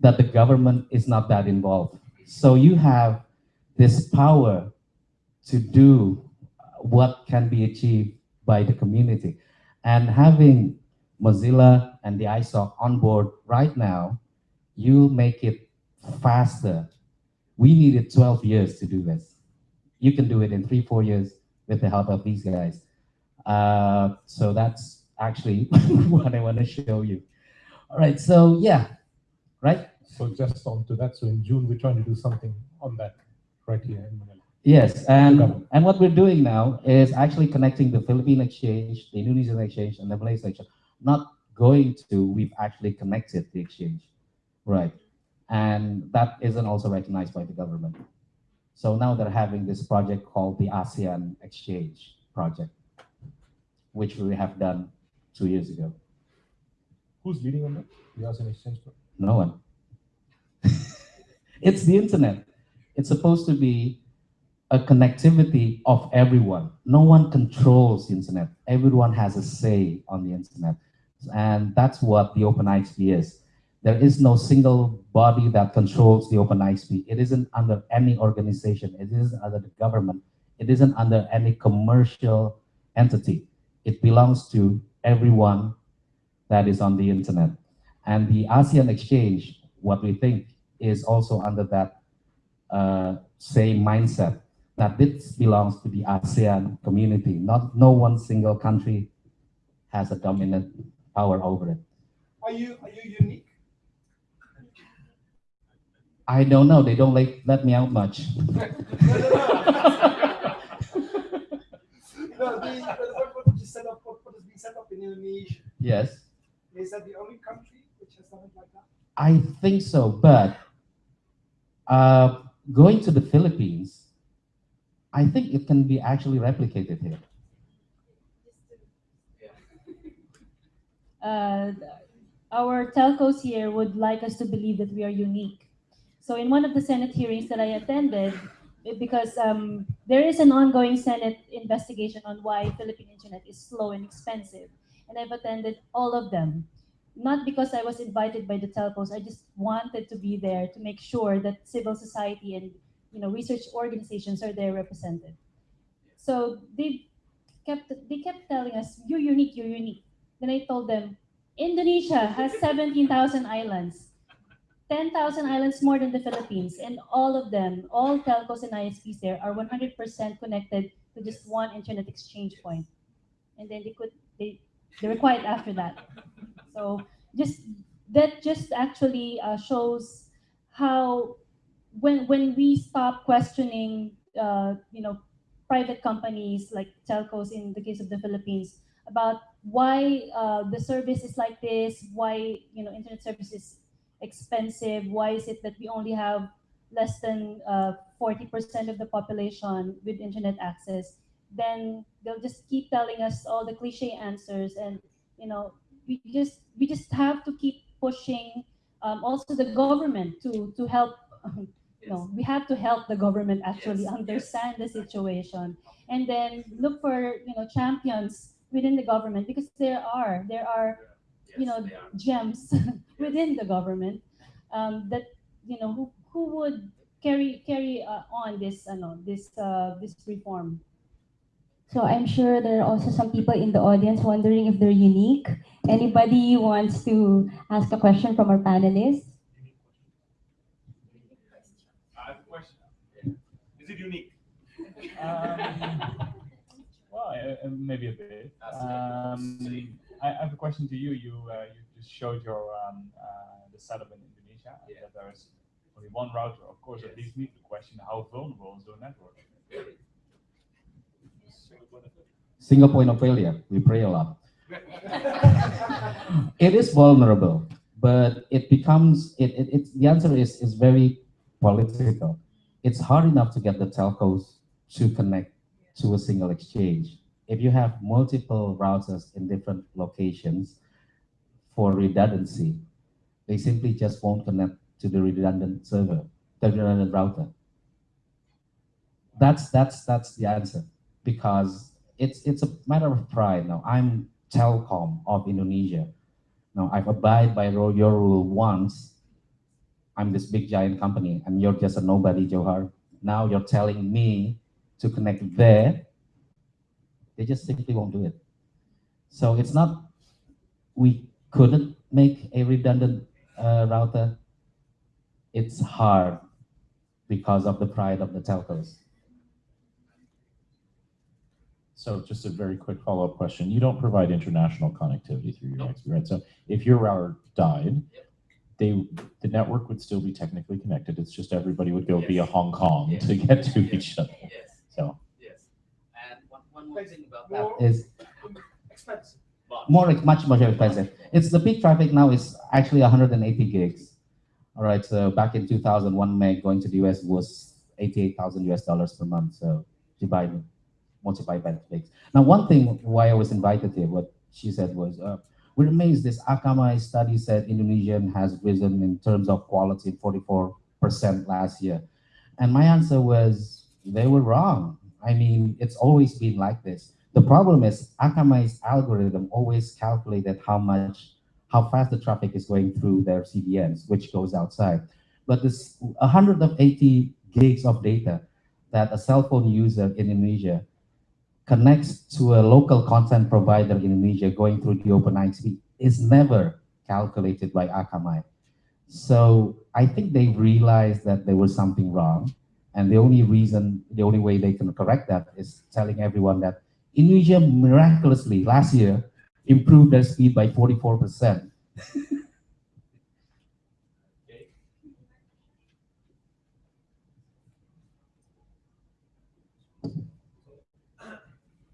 that the government is not that involved. So you have this power to do what can be achieved by the community. And having Mozilla and the ISOC on board right now, you make it faster. We needed 12 years to do this. You can do it in three, four years with the help of these guys. Uh, so that's actually what I want to show you. All right, so yeah, right? So just on to that, so in June, we're trying to do something on that right here in Manila. Yes, and, and what we're doing now is actually connecting the Philippine exchange, the Indonesian exchange, and the Malaysian exchange. Not going to, we've actually connected the exchange, right? And that isn't also recognized by the government. So now they're having this project called the ASEAN Exchange Project, which we have done two years ago. Who's leading on that? The ASEAN Exchange Program? No one. it's the internet. It's supposed to be a connectivity of everyone. No one controls the internet. Everyone has a say on the internet. And that's what the OpenIXP is. There is no single body that controls the OpenIXP. It isn't under any organization. It isn't under the government. It isn't under any commercial entity. It belongs to everyone that is on the internet. And the ASEAN Exchange, what we think is also under that uh, same mindset that this belongs to the ASEAN community. Not no one single country has a dominant power over it. Are you are you unique? I don't know. They don't like let me out much. No, the, what, what was set up? What, what has set up in Indonesia? yes, Is that the only country I think so. But uh, going to the Philippines, I think it can be actually replicated here. uh, our telcos here would like us to believe that we are unique. So in one of the Senate hearings that I attended, because um, there is an ongoing Senate investigation on why Philippine internet is slow and expensive, and I've attended all of them. Not because I was invited by the telcos, I just wanted to be there to make sure that civil society and you know research organizations are there represented. So they kept they kept telling us, "You're unique, you're unique." Then I told them, Indonesia has 17,000 islands, 10,000 islands more than the Philippines, and all of them, all telcos and ISPs there are 100% connected to just one internet exchange point. And then they could, they, they were quiet after that. So just, that just actually uh, shows how, when, when we stop questioning, uh, you know, private companies like telcos in the case of the Philippines, about why uh, the service is like this, why you know internet service is expensive, why is it that we only have less than uh, 40% of the population with internet access, then they'll just keep telling us all the cliche answers and you know we just we just have to keep pushing um, also the government to to help you know we have to help the government actually understand the situation. And then look for you know champions within the government because there are there are you know gems within the government um, that you know who, who would carry carry uh, on this uh, no, this uh, this reform So I'm sure there are also some people in the audience wondering if they're unique. Anybody wants to ask a question from our panelists? I have a question. Is it unique? Um, well, I- I- maybe a bit. Um, I, I have a question to you. You uh, you just showed your um, uh, the setup in Indonesia. and that There's only one router. Of course, it leads me to the question: How vulnerable is your network? Single point of failure. We pray a lot. it is vulnerable, but it becomes it, it, it the answer is is very political. It's hard enough to get the telcos to connect to a single exchange. If you have multiple routers in different locations for redundancy, they simply just won't connect to the redundant server, the redundant router. That's that's that's the answer because it's it's a matter of pride now. I'm Telkom of Indonesia. Now I've abided by your rule once. I'm this big giant company, and you're just a nobody, Johar. Now you're telling me to connect there. They just simply won't do it. So it's not we couldn't make a redundant uh, router. It's hard because of the pride of the telcos. So just a very quick follow-up question. You don't provide international connectivity through your IXP, right? So if your router died, they, the network would still be technically connected. It's just everybody would go via Hong Kong Yes. to get to each other. Yes. So, Yes. And one, one more thing about that is Expensive. more much much more expensive. It's the peak traffic now is actually 180 gigs. All right, so back in 2001 meg going to the US was 88,000 US dollars per month. So divide multiply by gigs. Now, one thing why I was invited here, what she said was, uh, we're amazed. This Akamai study said Indonesian has risen in terms of quality 44% last year, and my answer was they were wrong. I mean, it's always been like this. The problem is Akamai's algorithm always calculated how much, how fast the traffic is going through their CDNs, which goes outside. But this 180 gigs of data that a cell phone user in Indonesia connects to a local content provider in Indonesia going through the OpenIXP is never calculated by Akamai. So I think they realized that there was something wrong. And the only reason, the only way they can correct that is telling everyone that Indonesia miraculously last year improved their speed by 44%.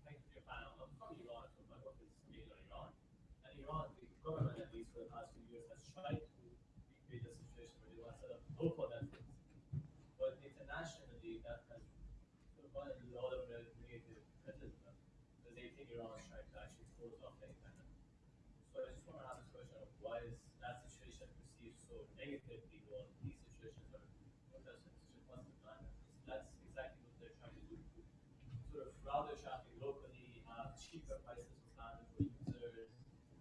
Thank you, Japan. I'm from Iran, so my work is based on Iran. And Iran, the government, at least for the past few years, has tried to recreate a situation where they set up. But internationally, that has into a lot of negative criticism because they think Iran is trying to actually close off the internet. So I just want to ask this question of why is that situation perceived so negatively while these situations are protesting such a positive manner? That's exactly what they're trying to do sort of the traffic locally, have cheaper prices for standard for users,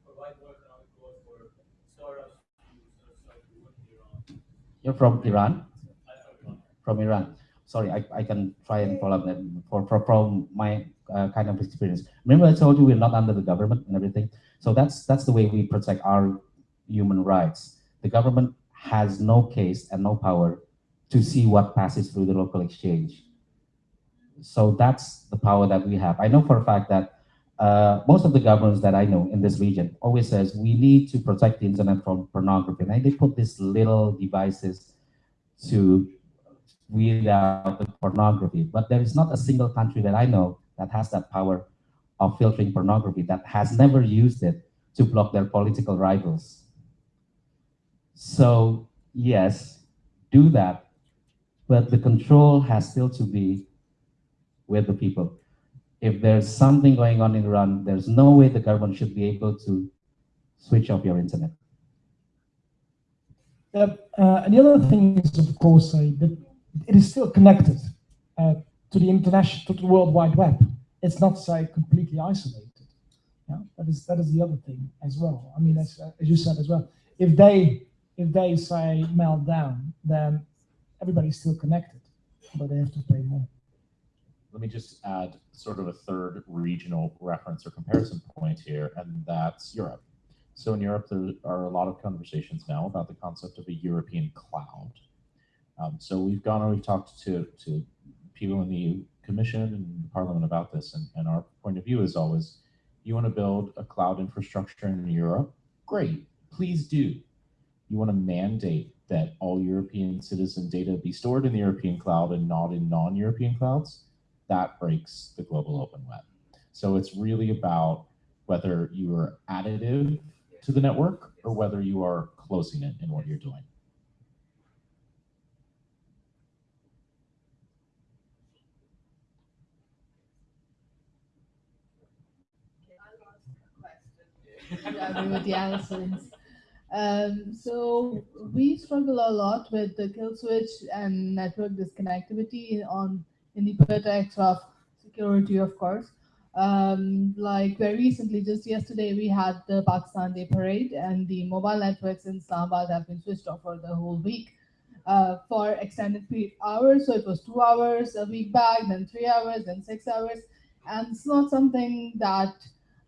provide more economic growth for startups to sort of start to work in Iran. You're from Iran? From Iran. Sorry, I, I can try and follow up that for, for from my uh, kind of experience. Remember I told you we're not under the government and everything. So that's that's the way we protect our human rights. The government has no case and no power to see what passes through the local exchange. So that's the power that we have. I know for a fact that uh, most of the governments that I know in this region always says we need to protect the internet from pornography. And they put these little devices to weed out the pornography. But there is not a single country that I know that has that power of filtering pornography that has never used it to block their political rivals. So yes, do that, but the control has still to be with the people. If there's something going on in Iran, there's no way the government should be able to switch off your internet. Yep. Uh, and the other thing is, of course, uh, that it is still connected uh, to the international, to the World Wide Web. It's not say completely isolated. Yeah, that is that is the other thing as well. I mean, as, uh, as you said as well, if they if they say melt down, then everybody's still connected, but they have to pay more. Let me just add sort of a third regional reference or comparison point here, and that's Europe. So in Europe, there are a lot of conversations now about the concept of a European cloud. Um, so we've gone and we've talked to, to people in the commission and the parliament about this, and, and our point of view is always, you want to build a cloud infrastructure in Europe? Great, please do. You want to mandate that all European citizen data be stored in the European cloud and not in non-European clouds? That breaks the global open web. So it's really about whether you are additive to the network or whether you are closing it in what you're doing. I with the answers. Um, so we struggle a lot with the kill switch and network disconnectivity on in the pretext of security, of course. Um, like very recently, just yesterday, we had the Pakistan Day parade, and the mobile networks in Islamabad have been switched off for the whole week uh, for extended period hours. So it was two hours a week back, then three hours, then six hours, and it's not something that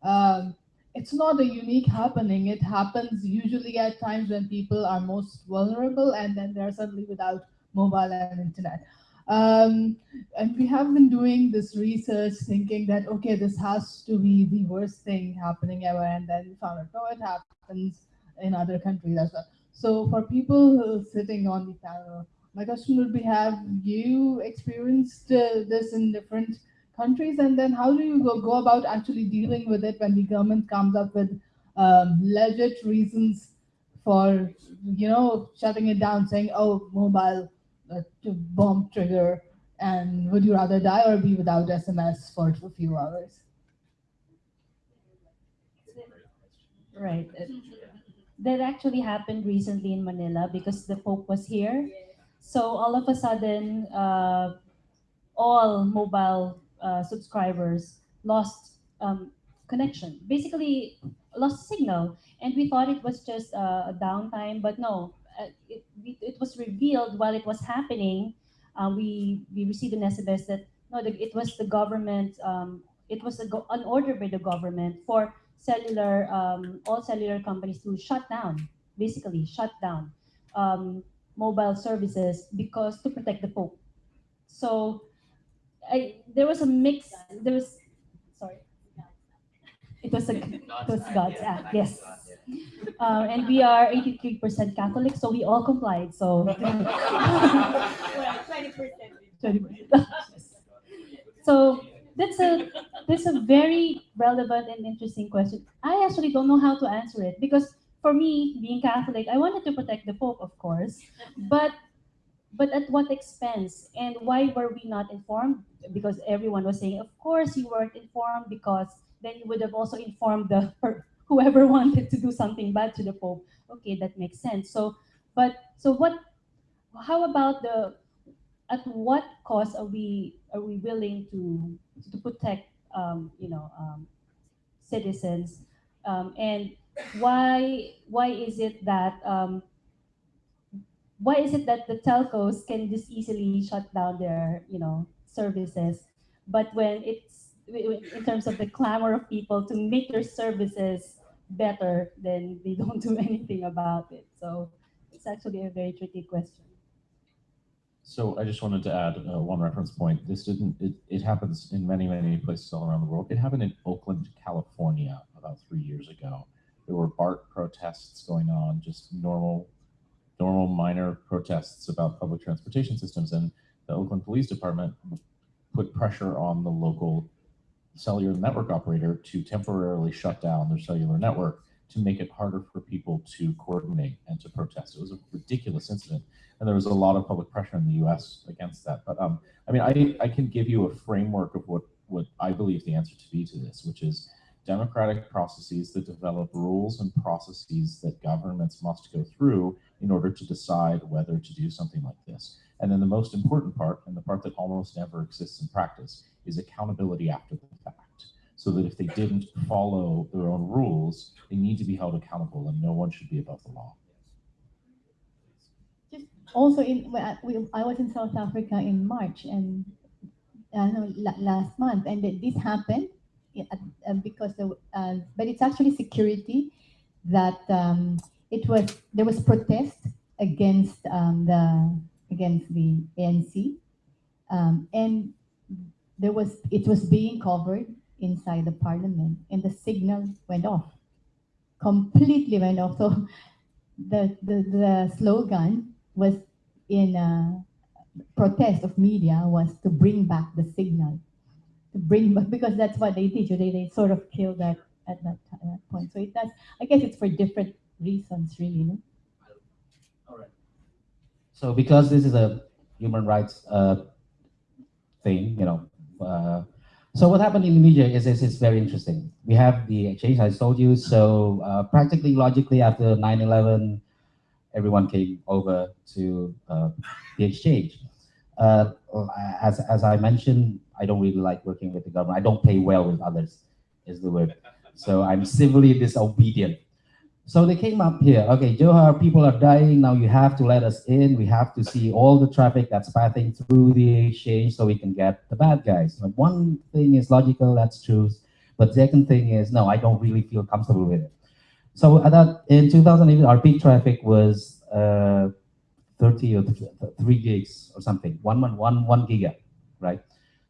um, it's not a unique happening. It happens usually at times when people are most vulnerable, and then they're suddenly without mobile and internet. Um, and we have been doing this research thinking that, okay, this has to be the worst thing happening ever. And then we found out, no, it happens in other countries as well. So for people sitting on the panel, my question would be, have you experienced uh, this in different countries? And then how do you go, go about actually dealing with it when the government comes up with um, legit reasons for, you know, shutting it down, saying, oh, mobile to bomb trigger and would you rather die or be without SMS for a few hours? Right. Uh, That actually happened recently in Manila because the Pope was here. So all of a sudden, uh, all mobile uh, subscribers lost um, connection. Basically, lost signal, and we thought it was just uh, a downtime, but no. Uh, it, it was revealed while it was happening. Uh, we we received an SMS that no, the, it was the government. Um, it was an order by the government for cellular um, all cellular companies to shut down, basically shut down um, mobile services because to protect the Pope. So I, there was a mix. There was sorry. It was a it was God's act. Yes. Uh, and we are 83% Catholic, so we all complied. So 20%. so that's a that's a very relevant and interesting question. I actually don't know how to answer it because for me, being Catholic, I wanted to protect the Pope, of course, but but at what expense? And why were we not informed? Because everyone was saying, of course you weren't informed because then you would have also informed the whoever wanted to do something bad to the Pope. Okay, that makes sense. So, but so what? How about the? At what cost are we are we willing to to protect um, you know um, citizens? Um, and why why is it that um, why is it that the telcos can just easily shut down their you know services but when it's in terms of the clamor of people to make their services better then they don't do anything about it so it's actually a very tricky question So I just wanted to add uh, one reference point. This didn't, it, it happens in many, many places all around the world. It happened in Oakland, California about three years ago. There were BART protests going on, just normal, normal minor protests about public transportation systems. And the Oakland Police Department put pressure on the local cellular network operator to temporarily shut down their cellular network to make it harder for people to coordinate and to protest. It was a ridiculous incident and there was a lot of public pressure in the U.S. against that. But um, I mean, I, I can give you a framework of what what I believe the answer to be to this, which is democratic processes that develop rules and processes that governments must go through in order to decide whether to do something like this. And then the most important part, and the part that almost never exists in practice, is accountability after the fact. So that if they didn't follow their own rules, they need to be held accountable, and no one should be above the law. Just also in I, I was in South Africa in March and uh, no, la- last month, and this happened uh, because the, uh, but it's actually security that um, it was there was protest against um, the against the ANC, um, and there was it was being covered inside the parliament, and the signal went off, completely went off. So the the, the slogan was in uh, protest of media was to bring back the signal, to bring back because that's what they did. They they sort of killed that at that, at that point. So it does. I guess it's for different reasons, really. No? All right. So because this is a human rights uh, thing, you know, uh, so what happened in Indonesia is, is, is very interesting. We have the exchange, I told you. So uh, practically, logically, after 9-11, everyone came over to uh, the exchange. Uh, as, as I mentioned, I don't really like working with the government. I don't play well with others, is the word. So I'm civilly disobedient. So they came up here. Okay, Johar, people are dying. Now you have to let us in. We have to see all the traffic that's passing through the exchange so we can get the bad guys. One thing is logical, that's true. But second thing is, no, I don't really feel comfortable with it. So at that, in 2008, our peak traffic was uh, 30 or 3 gigs or something, one, one, one, one giga, right?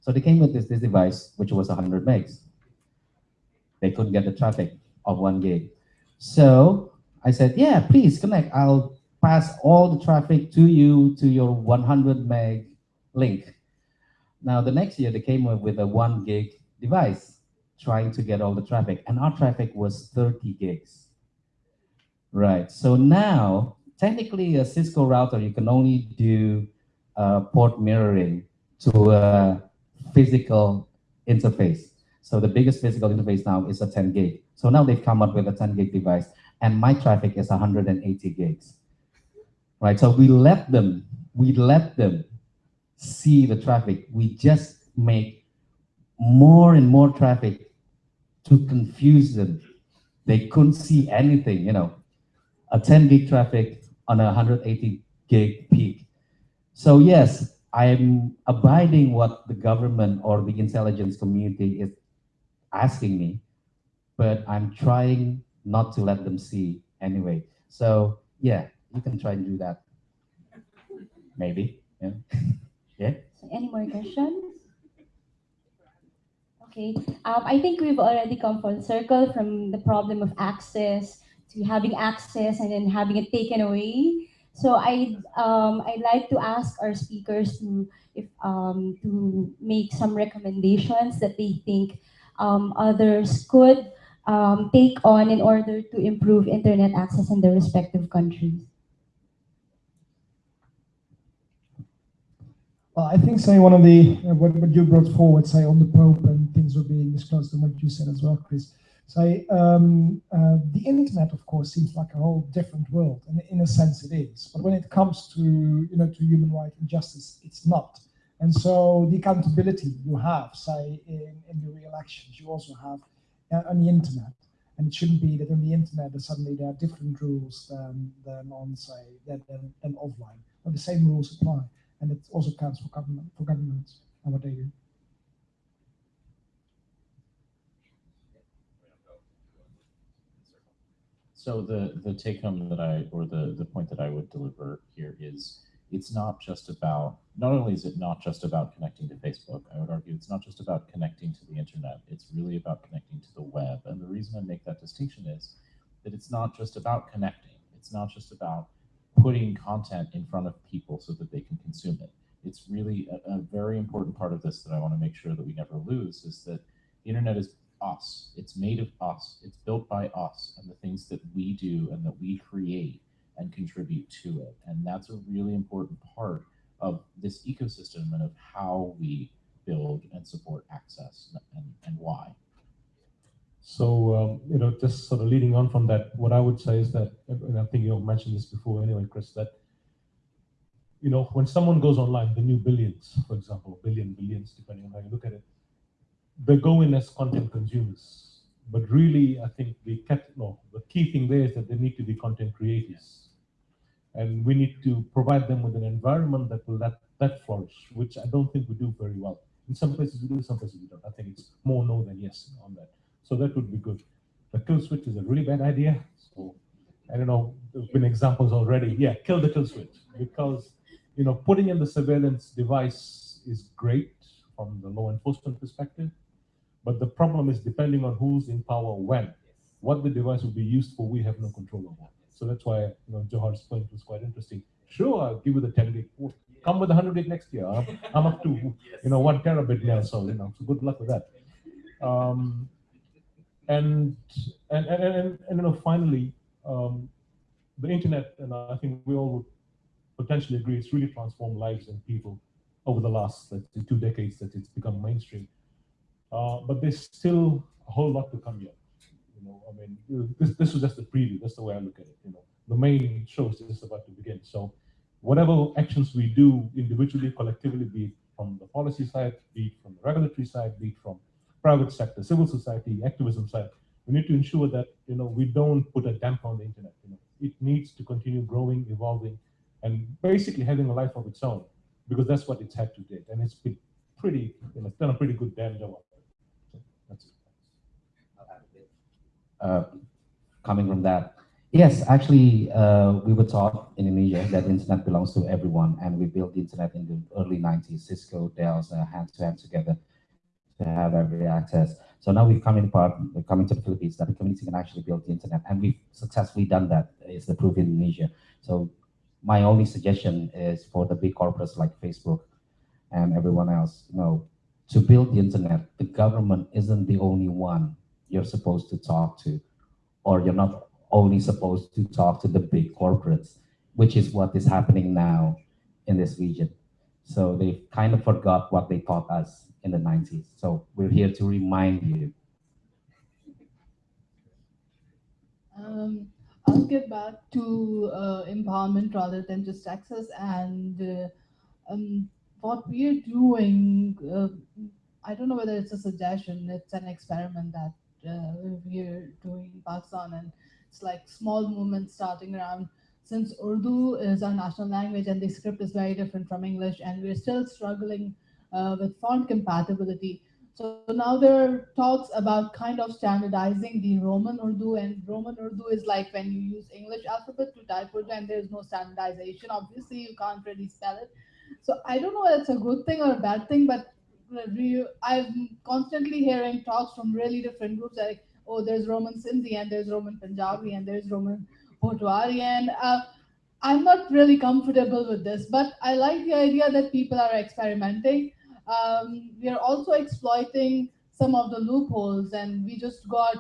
So they came with this, this device, which was 100 megs. They couldn't get the traffic of one gig. So I said, yeah, please connect. I'll pass all the traffic to you to your 100 meg link. Now, the next year, they came up with a one gig device trying to get all the traffic, and our traffic was 30 gigs. Right, so now, technically, a Cisco router, you can only do uh, port mirroring to a physical interface. So the biggest physical interface now is a 10 gig. So now they've come up with a 10 gig device and my traffic is 180 gigs. Right, so we let them, we let them see the traffic. We just make more and more traffic to confuse them. They couldn't see anything, you know, a 10 gig traffic on a 180 gig peak. So yes, I'm abiding what the government or the intelligence community is asking me, but I'm trying not to let them see anyway. So yeah, you can try and do that. Maybe. Yeah. yeah. So any more questions? Okay. Um, I think we've already come full circle from the problem of access to having access and then having it taken away. So I um, I'd like to ask our speakers to if um, to make some recommendations that they think um, others could um, take on in order to improve internet access in their respective countries? Well, I think, say, one of the, uh, what, what you brought forward, say, on the Pope and things were being disclosed and what you said as well, Chris, say, um, uh, the internet, of course, seems like a whole different world, and in a sense it is. But when it comes to, you know, to human rights and justice, it's not. And so the accountability you have, say, in, in the real elections, you also have Uh, on the internet. And it shouldn't be that on the internet that suddenly there are different rules than, than on, say, than, than, than offline. But the same rules apply. And it also counts for government for governments and what they do. So the the take home that I or the the point that I would deliver here is it's not just about, not only is it not just about connecting to Facebook, I would argue it's not just about connecting to the internet, it's really about connecting to the web. And the reason I make that distinction is that it's not just about connecting, it's not just about putting content in front of people so that they can consume it. It's really a, a very important part of this that I want to make sure that we never lose is that the internet is us. It's made of us. It's built by us and the things that we do and that we create and contribute to it. And that's a really important part of this ecosystem and of how we build and support access and, and why. So, um, you know, just sort of leading on from that, what I would say is that, and I think you mentioned this before anyway, Chris, that, you know, when someone goes online, the new billions, for example, billion, billions, depending on how you look at it, they go in as content consumers. But really, I think the, no, the key thing there is that they need to be content creators and we need to provide them with an environment that will let that flourish, which I don't think we do very well. In some places we do, some places we don't. I think it's more no than yes on that. So that would be good. The kill switch is a really bad idea. So I don't know, there's been examples already. Yeah, kill the kill switch because you know putting in the surveillance device is great from the law enforcement perspective. But the problem is depending on who's in power when, what the device will be used for, we have no control over. So that's why you know Johar's point was quite interesting. Sure, I'll give you the 10 gig. Oh, Come with 100 gig next year. I'm, I'm up to you know one terabit now, so you know, so good luck with that. Um, and and and and, and you know finally, um, the internet, and I think we all would potentially agree, it's really transformed lives and people over the last let's two decades that it's become mainstream. Uh, but there's still a whole lot to come yet. Know, I mean, this this was just the preview. That's the way I look at it. You know, the main show is just about to begin. So, whatever actions we do individually, collectively, be it from the policy side, be it from the regulatory side, be it from private sector, civil society, activism side, we need to ensure that you know we don't put a damper on the internet. You know, it needs to continue growing, evolving, and basically having a life of its own, because that's what it's had to date, and it's been pretty, you know, it's done a pretty good damn job. So that's it. Uh, coming from that. Yes, actually, uh, we were taught in Indonesia that internet belongs to everyone, and we built the internet in the early 90s. Cisco, Dell's, uh, hand to hand together to have every access. So now we've come in part, coming to the Philippines, that the community can actually build the internet, and we've successfully done that. Is the proof in Indonesia. So my only suggestion is for the big corporates like Facebook and everyone else, you know, to build the internet, the government isn't the only one you're supposed to talk to, or you're not only supposed to talk to the big corporates, which is what is happening now in this region. So they kind of forgot what they taught us in the 90s. So we're here to remind you. Um, I'll get back to uh, empowerment rather than just access and uh, um, what we're doing. Uh, I don't know whether it's a suggestion. It's an experiment that uh, we're doing in Pakistan, and it's like small movements starting around. Since Urdu is our national language and the script is very different from English, and we're still struggling uh, with font compatibility. So now there are talks about kind of standardizing the Roman Urdu, and Roman Urdu is like when you use English alphabet to type Urdu, and there's no standardization. Obviously, you can't really spell it. So I don't know whether it's a good thing or a bad thing, but I'm constantly hearing talks from really different groups like, oh, there's Roman Sindhi, and there's Roman Punjabi, and there's Roman Potwari, and uh, I'm not really comfortable with this, but I like the idea that people are experimenting. Um, we are also exploiting some of the loopholes and we just got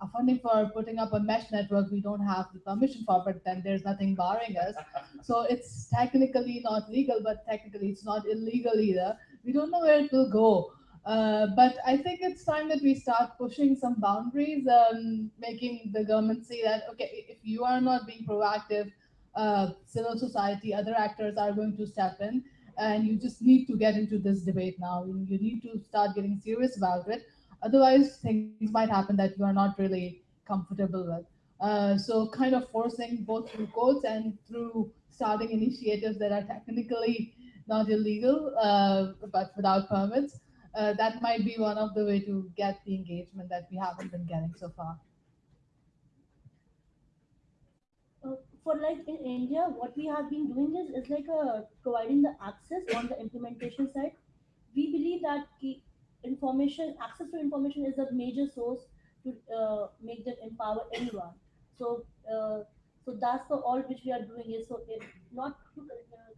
a funding for putting up a mesh network we don't have the permission for but then there's nothing barring us. So it's technically not legal but technically it's not illegal either we don't know where it will go uh, but I think it's time that we start pushing some boundaries, um, making the government see that okay, if you are not being proactive, uh, civil society, other actors are going to step in, and you just need to get into this debate now. You, need to start getting serious about it. Otherwise, things might happen that you are not really comfortable with. Uh, so, kind of forcing both through courts and through starting initiatives that are technically not illegal, uh, but without permits. Uh, that might be one of the way to get the engagement that we haven't been getting so far. uh, for like in India, what we have been doing is, is like uh, providing the access on the implementation side. We believe that information, access to information is a major source to uh, make them empower anyone. So, uh, so that's the all which we are doing is so if not uh,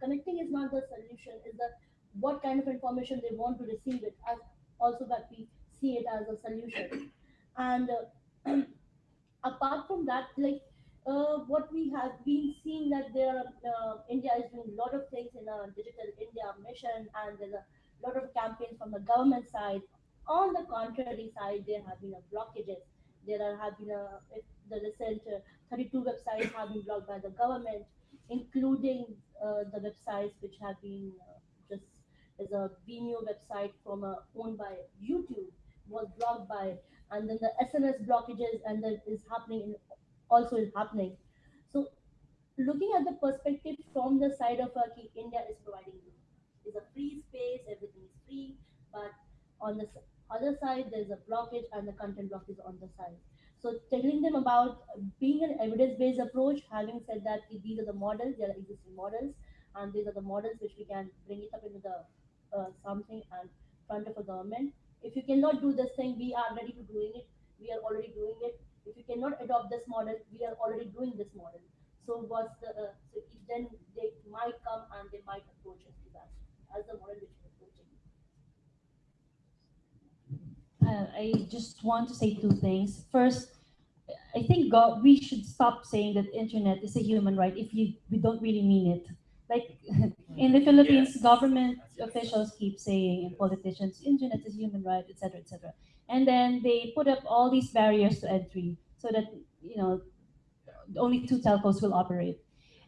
connecting is not the solution. Is that what kind of information they want to receive it as also that we see it as a solution. And uh, apart from that, like uh, what we have been seeing that there uh, India is doing a lot of things in a digital India mission, and there's a lot of campaigns from the government side. On the contrary side, there have been a blockages. There have been a, the recent uh, 32 websites have been blocked by the government, including uh, the websites which have been uh, just as a Vimeo website from owned by YouTube was blocked by, and then the SNS blockages, and that is happening in also is happening. So looking at the perspective from the side of uh, India is providing is a free space, everything is free, but on the other side there's a blockage and the content block is on the side. So telling them about being an evidence-based approach, having said that these are the models, there are existing models, and these are the models which we can bring it up into the uh, something and front of a government. If you cannot do this thing, we are ready to doing it. We are already doing it. If you cannot adopt this model, we are already doing this model. So what's the uh, so then they might come and they might approach us as the model which we're approaching. Uh, I just want to say two things. First, I think God, we should stop saying that internet is a human right if you we don't really mean it. Like in the Philippines, Yes. government officials keep saying and politicians, internet is human right, etc., etc. And then they put up all these barriers to entry so that you know only two telcos will operate.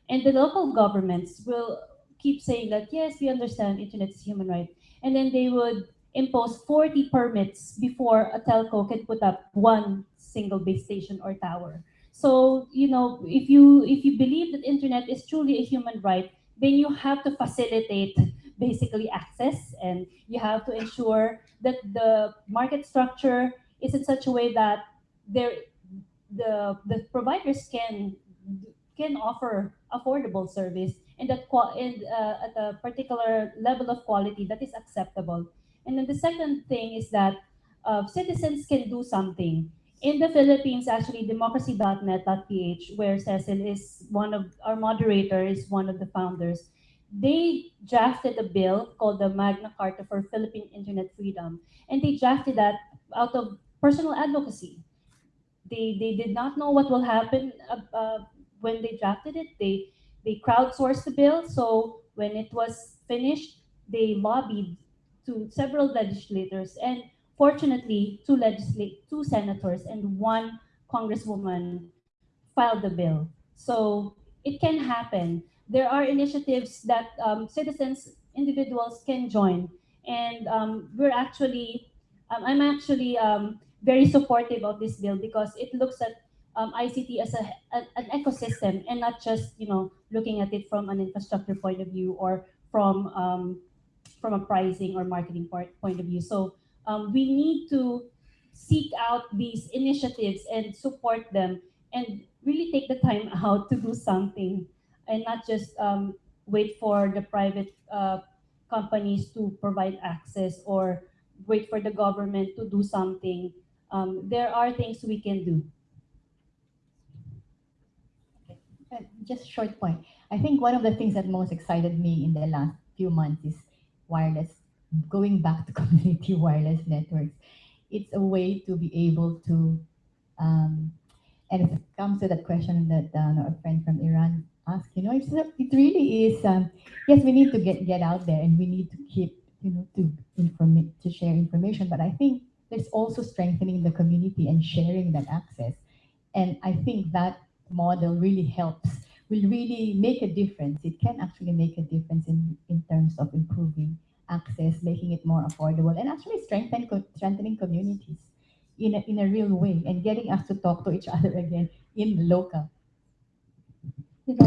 And the local governments will keep saying that yes, we understand internet is human right, and then they would impose 40 permits before a telco can put up one single base station or tower. So, you know, if you if you believe that internet is truly a human right, then you have to facilitate basically access and you have to ensure that the market structure is in such a way that there the the providers can can offer affordable service and that and uh, at a particular level of quality that is acceptable and then the second thing is that uh, citizens can do something. In the Philippines, actually, democracy.net.ph, where Cecil is one of our moderator, is one of the founders, they drafted a bill called the Magna Carta for Philippine Internet Freedom. And they drafted that out of personal advocacy. They, they did not know what will happen uh, uh, when they drafted it. They, they crowdsourced the bill. So when it was finished, they lobbied to several legislators and fortunately two legislate two senators and one congresswoman filed the bill. So it can happen. There are initiatives that um, citizens individuals can join and um, we're actually um, i'm actually um, very supportive of this bill because it looks at um, ict as a, a- an ecosystem and not just you know looking at it from an infrastructure point of view or from from a pricing or marketing point, point of view. So um, we need to seek out these initiatives and support them and really take the time out to do something and not just um, wait for the private uh, companies to provide access or wait for the government to do something. Um, there are things we can do. Uh, Just a short point. I think one of the things that most excited me in the last few months is wireless, going back to community wireless networks. It's a way to be able to, um, and it comes to that question that uh, our friend from Iran asked, you know, it's, it really is, um, yes, we need to get, get out there and we need to keep, you know, to inform, to share information, but I think there's also strengthening the community and sharing that access. And I think that model really helps, will really make a difference. It can actually make a difference in, in terms of improving access, making it more affordable, and actually strengthen, strengthening communities in a, in a real way and getting us to talk to each other again in local.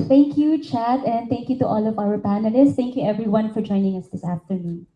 Thank you, Chat, and thank you to all of our panelists. Thank you, everyone, for joining us this afternoon.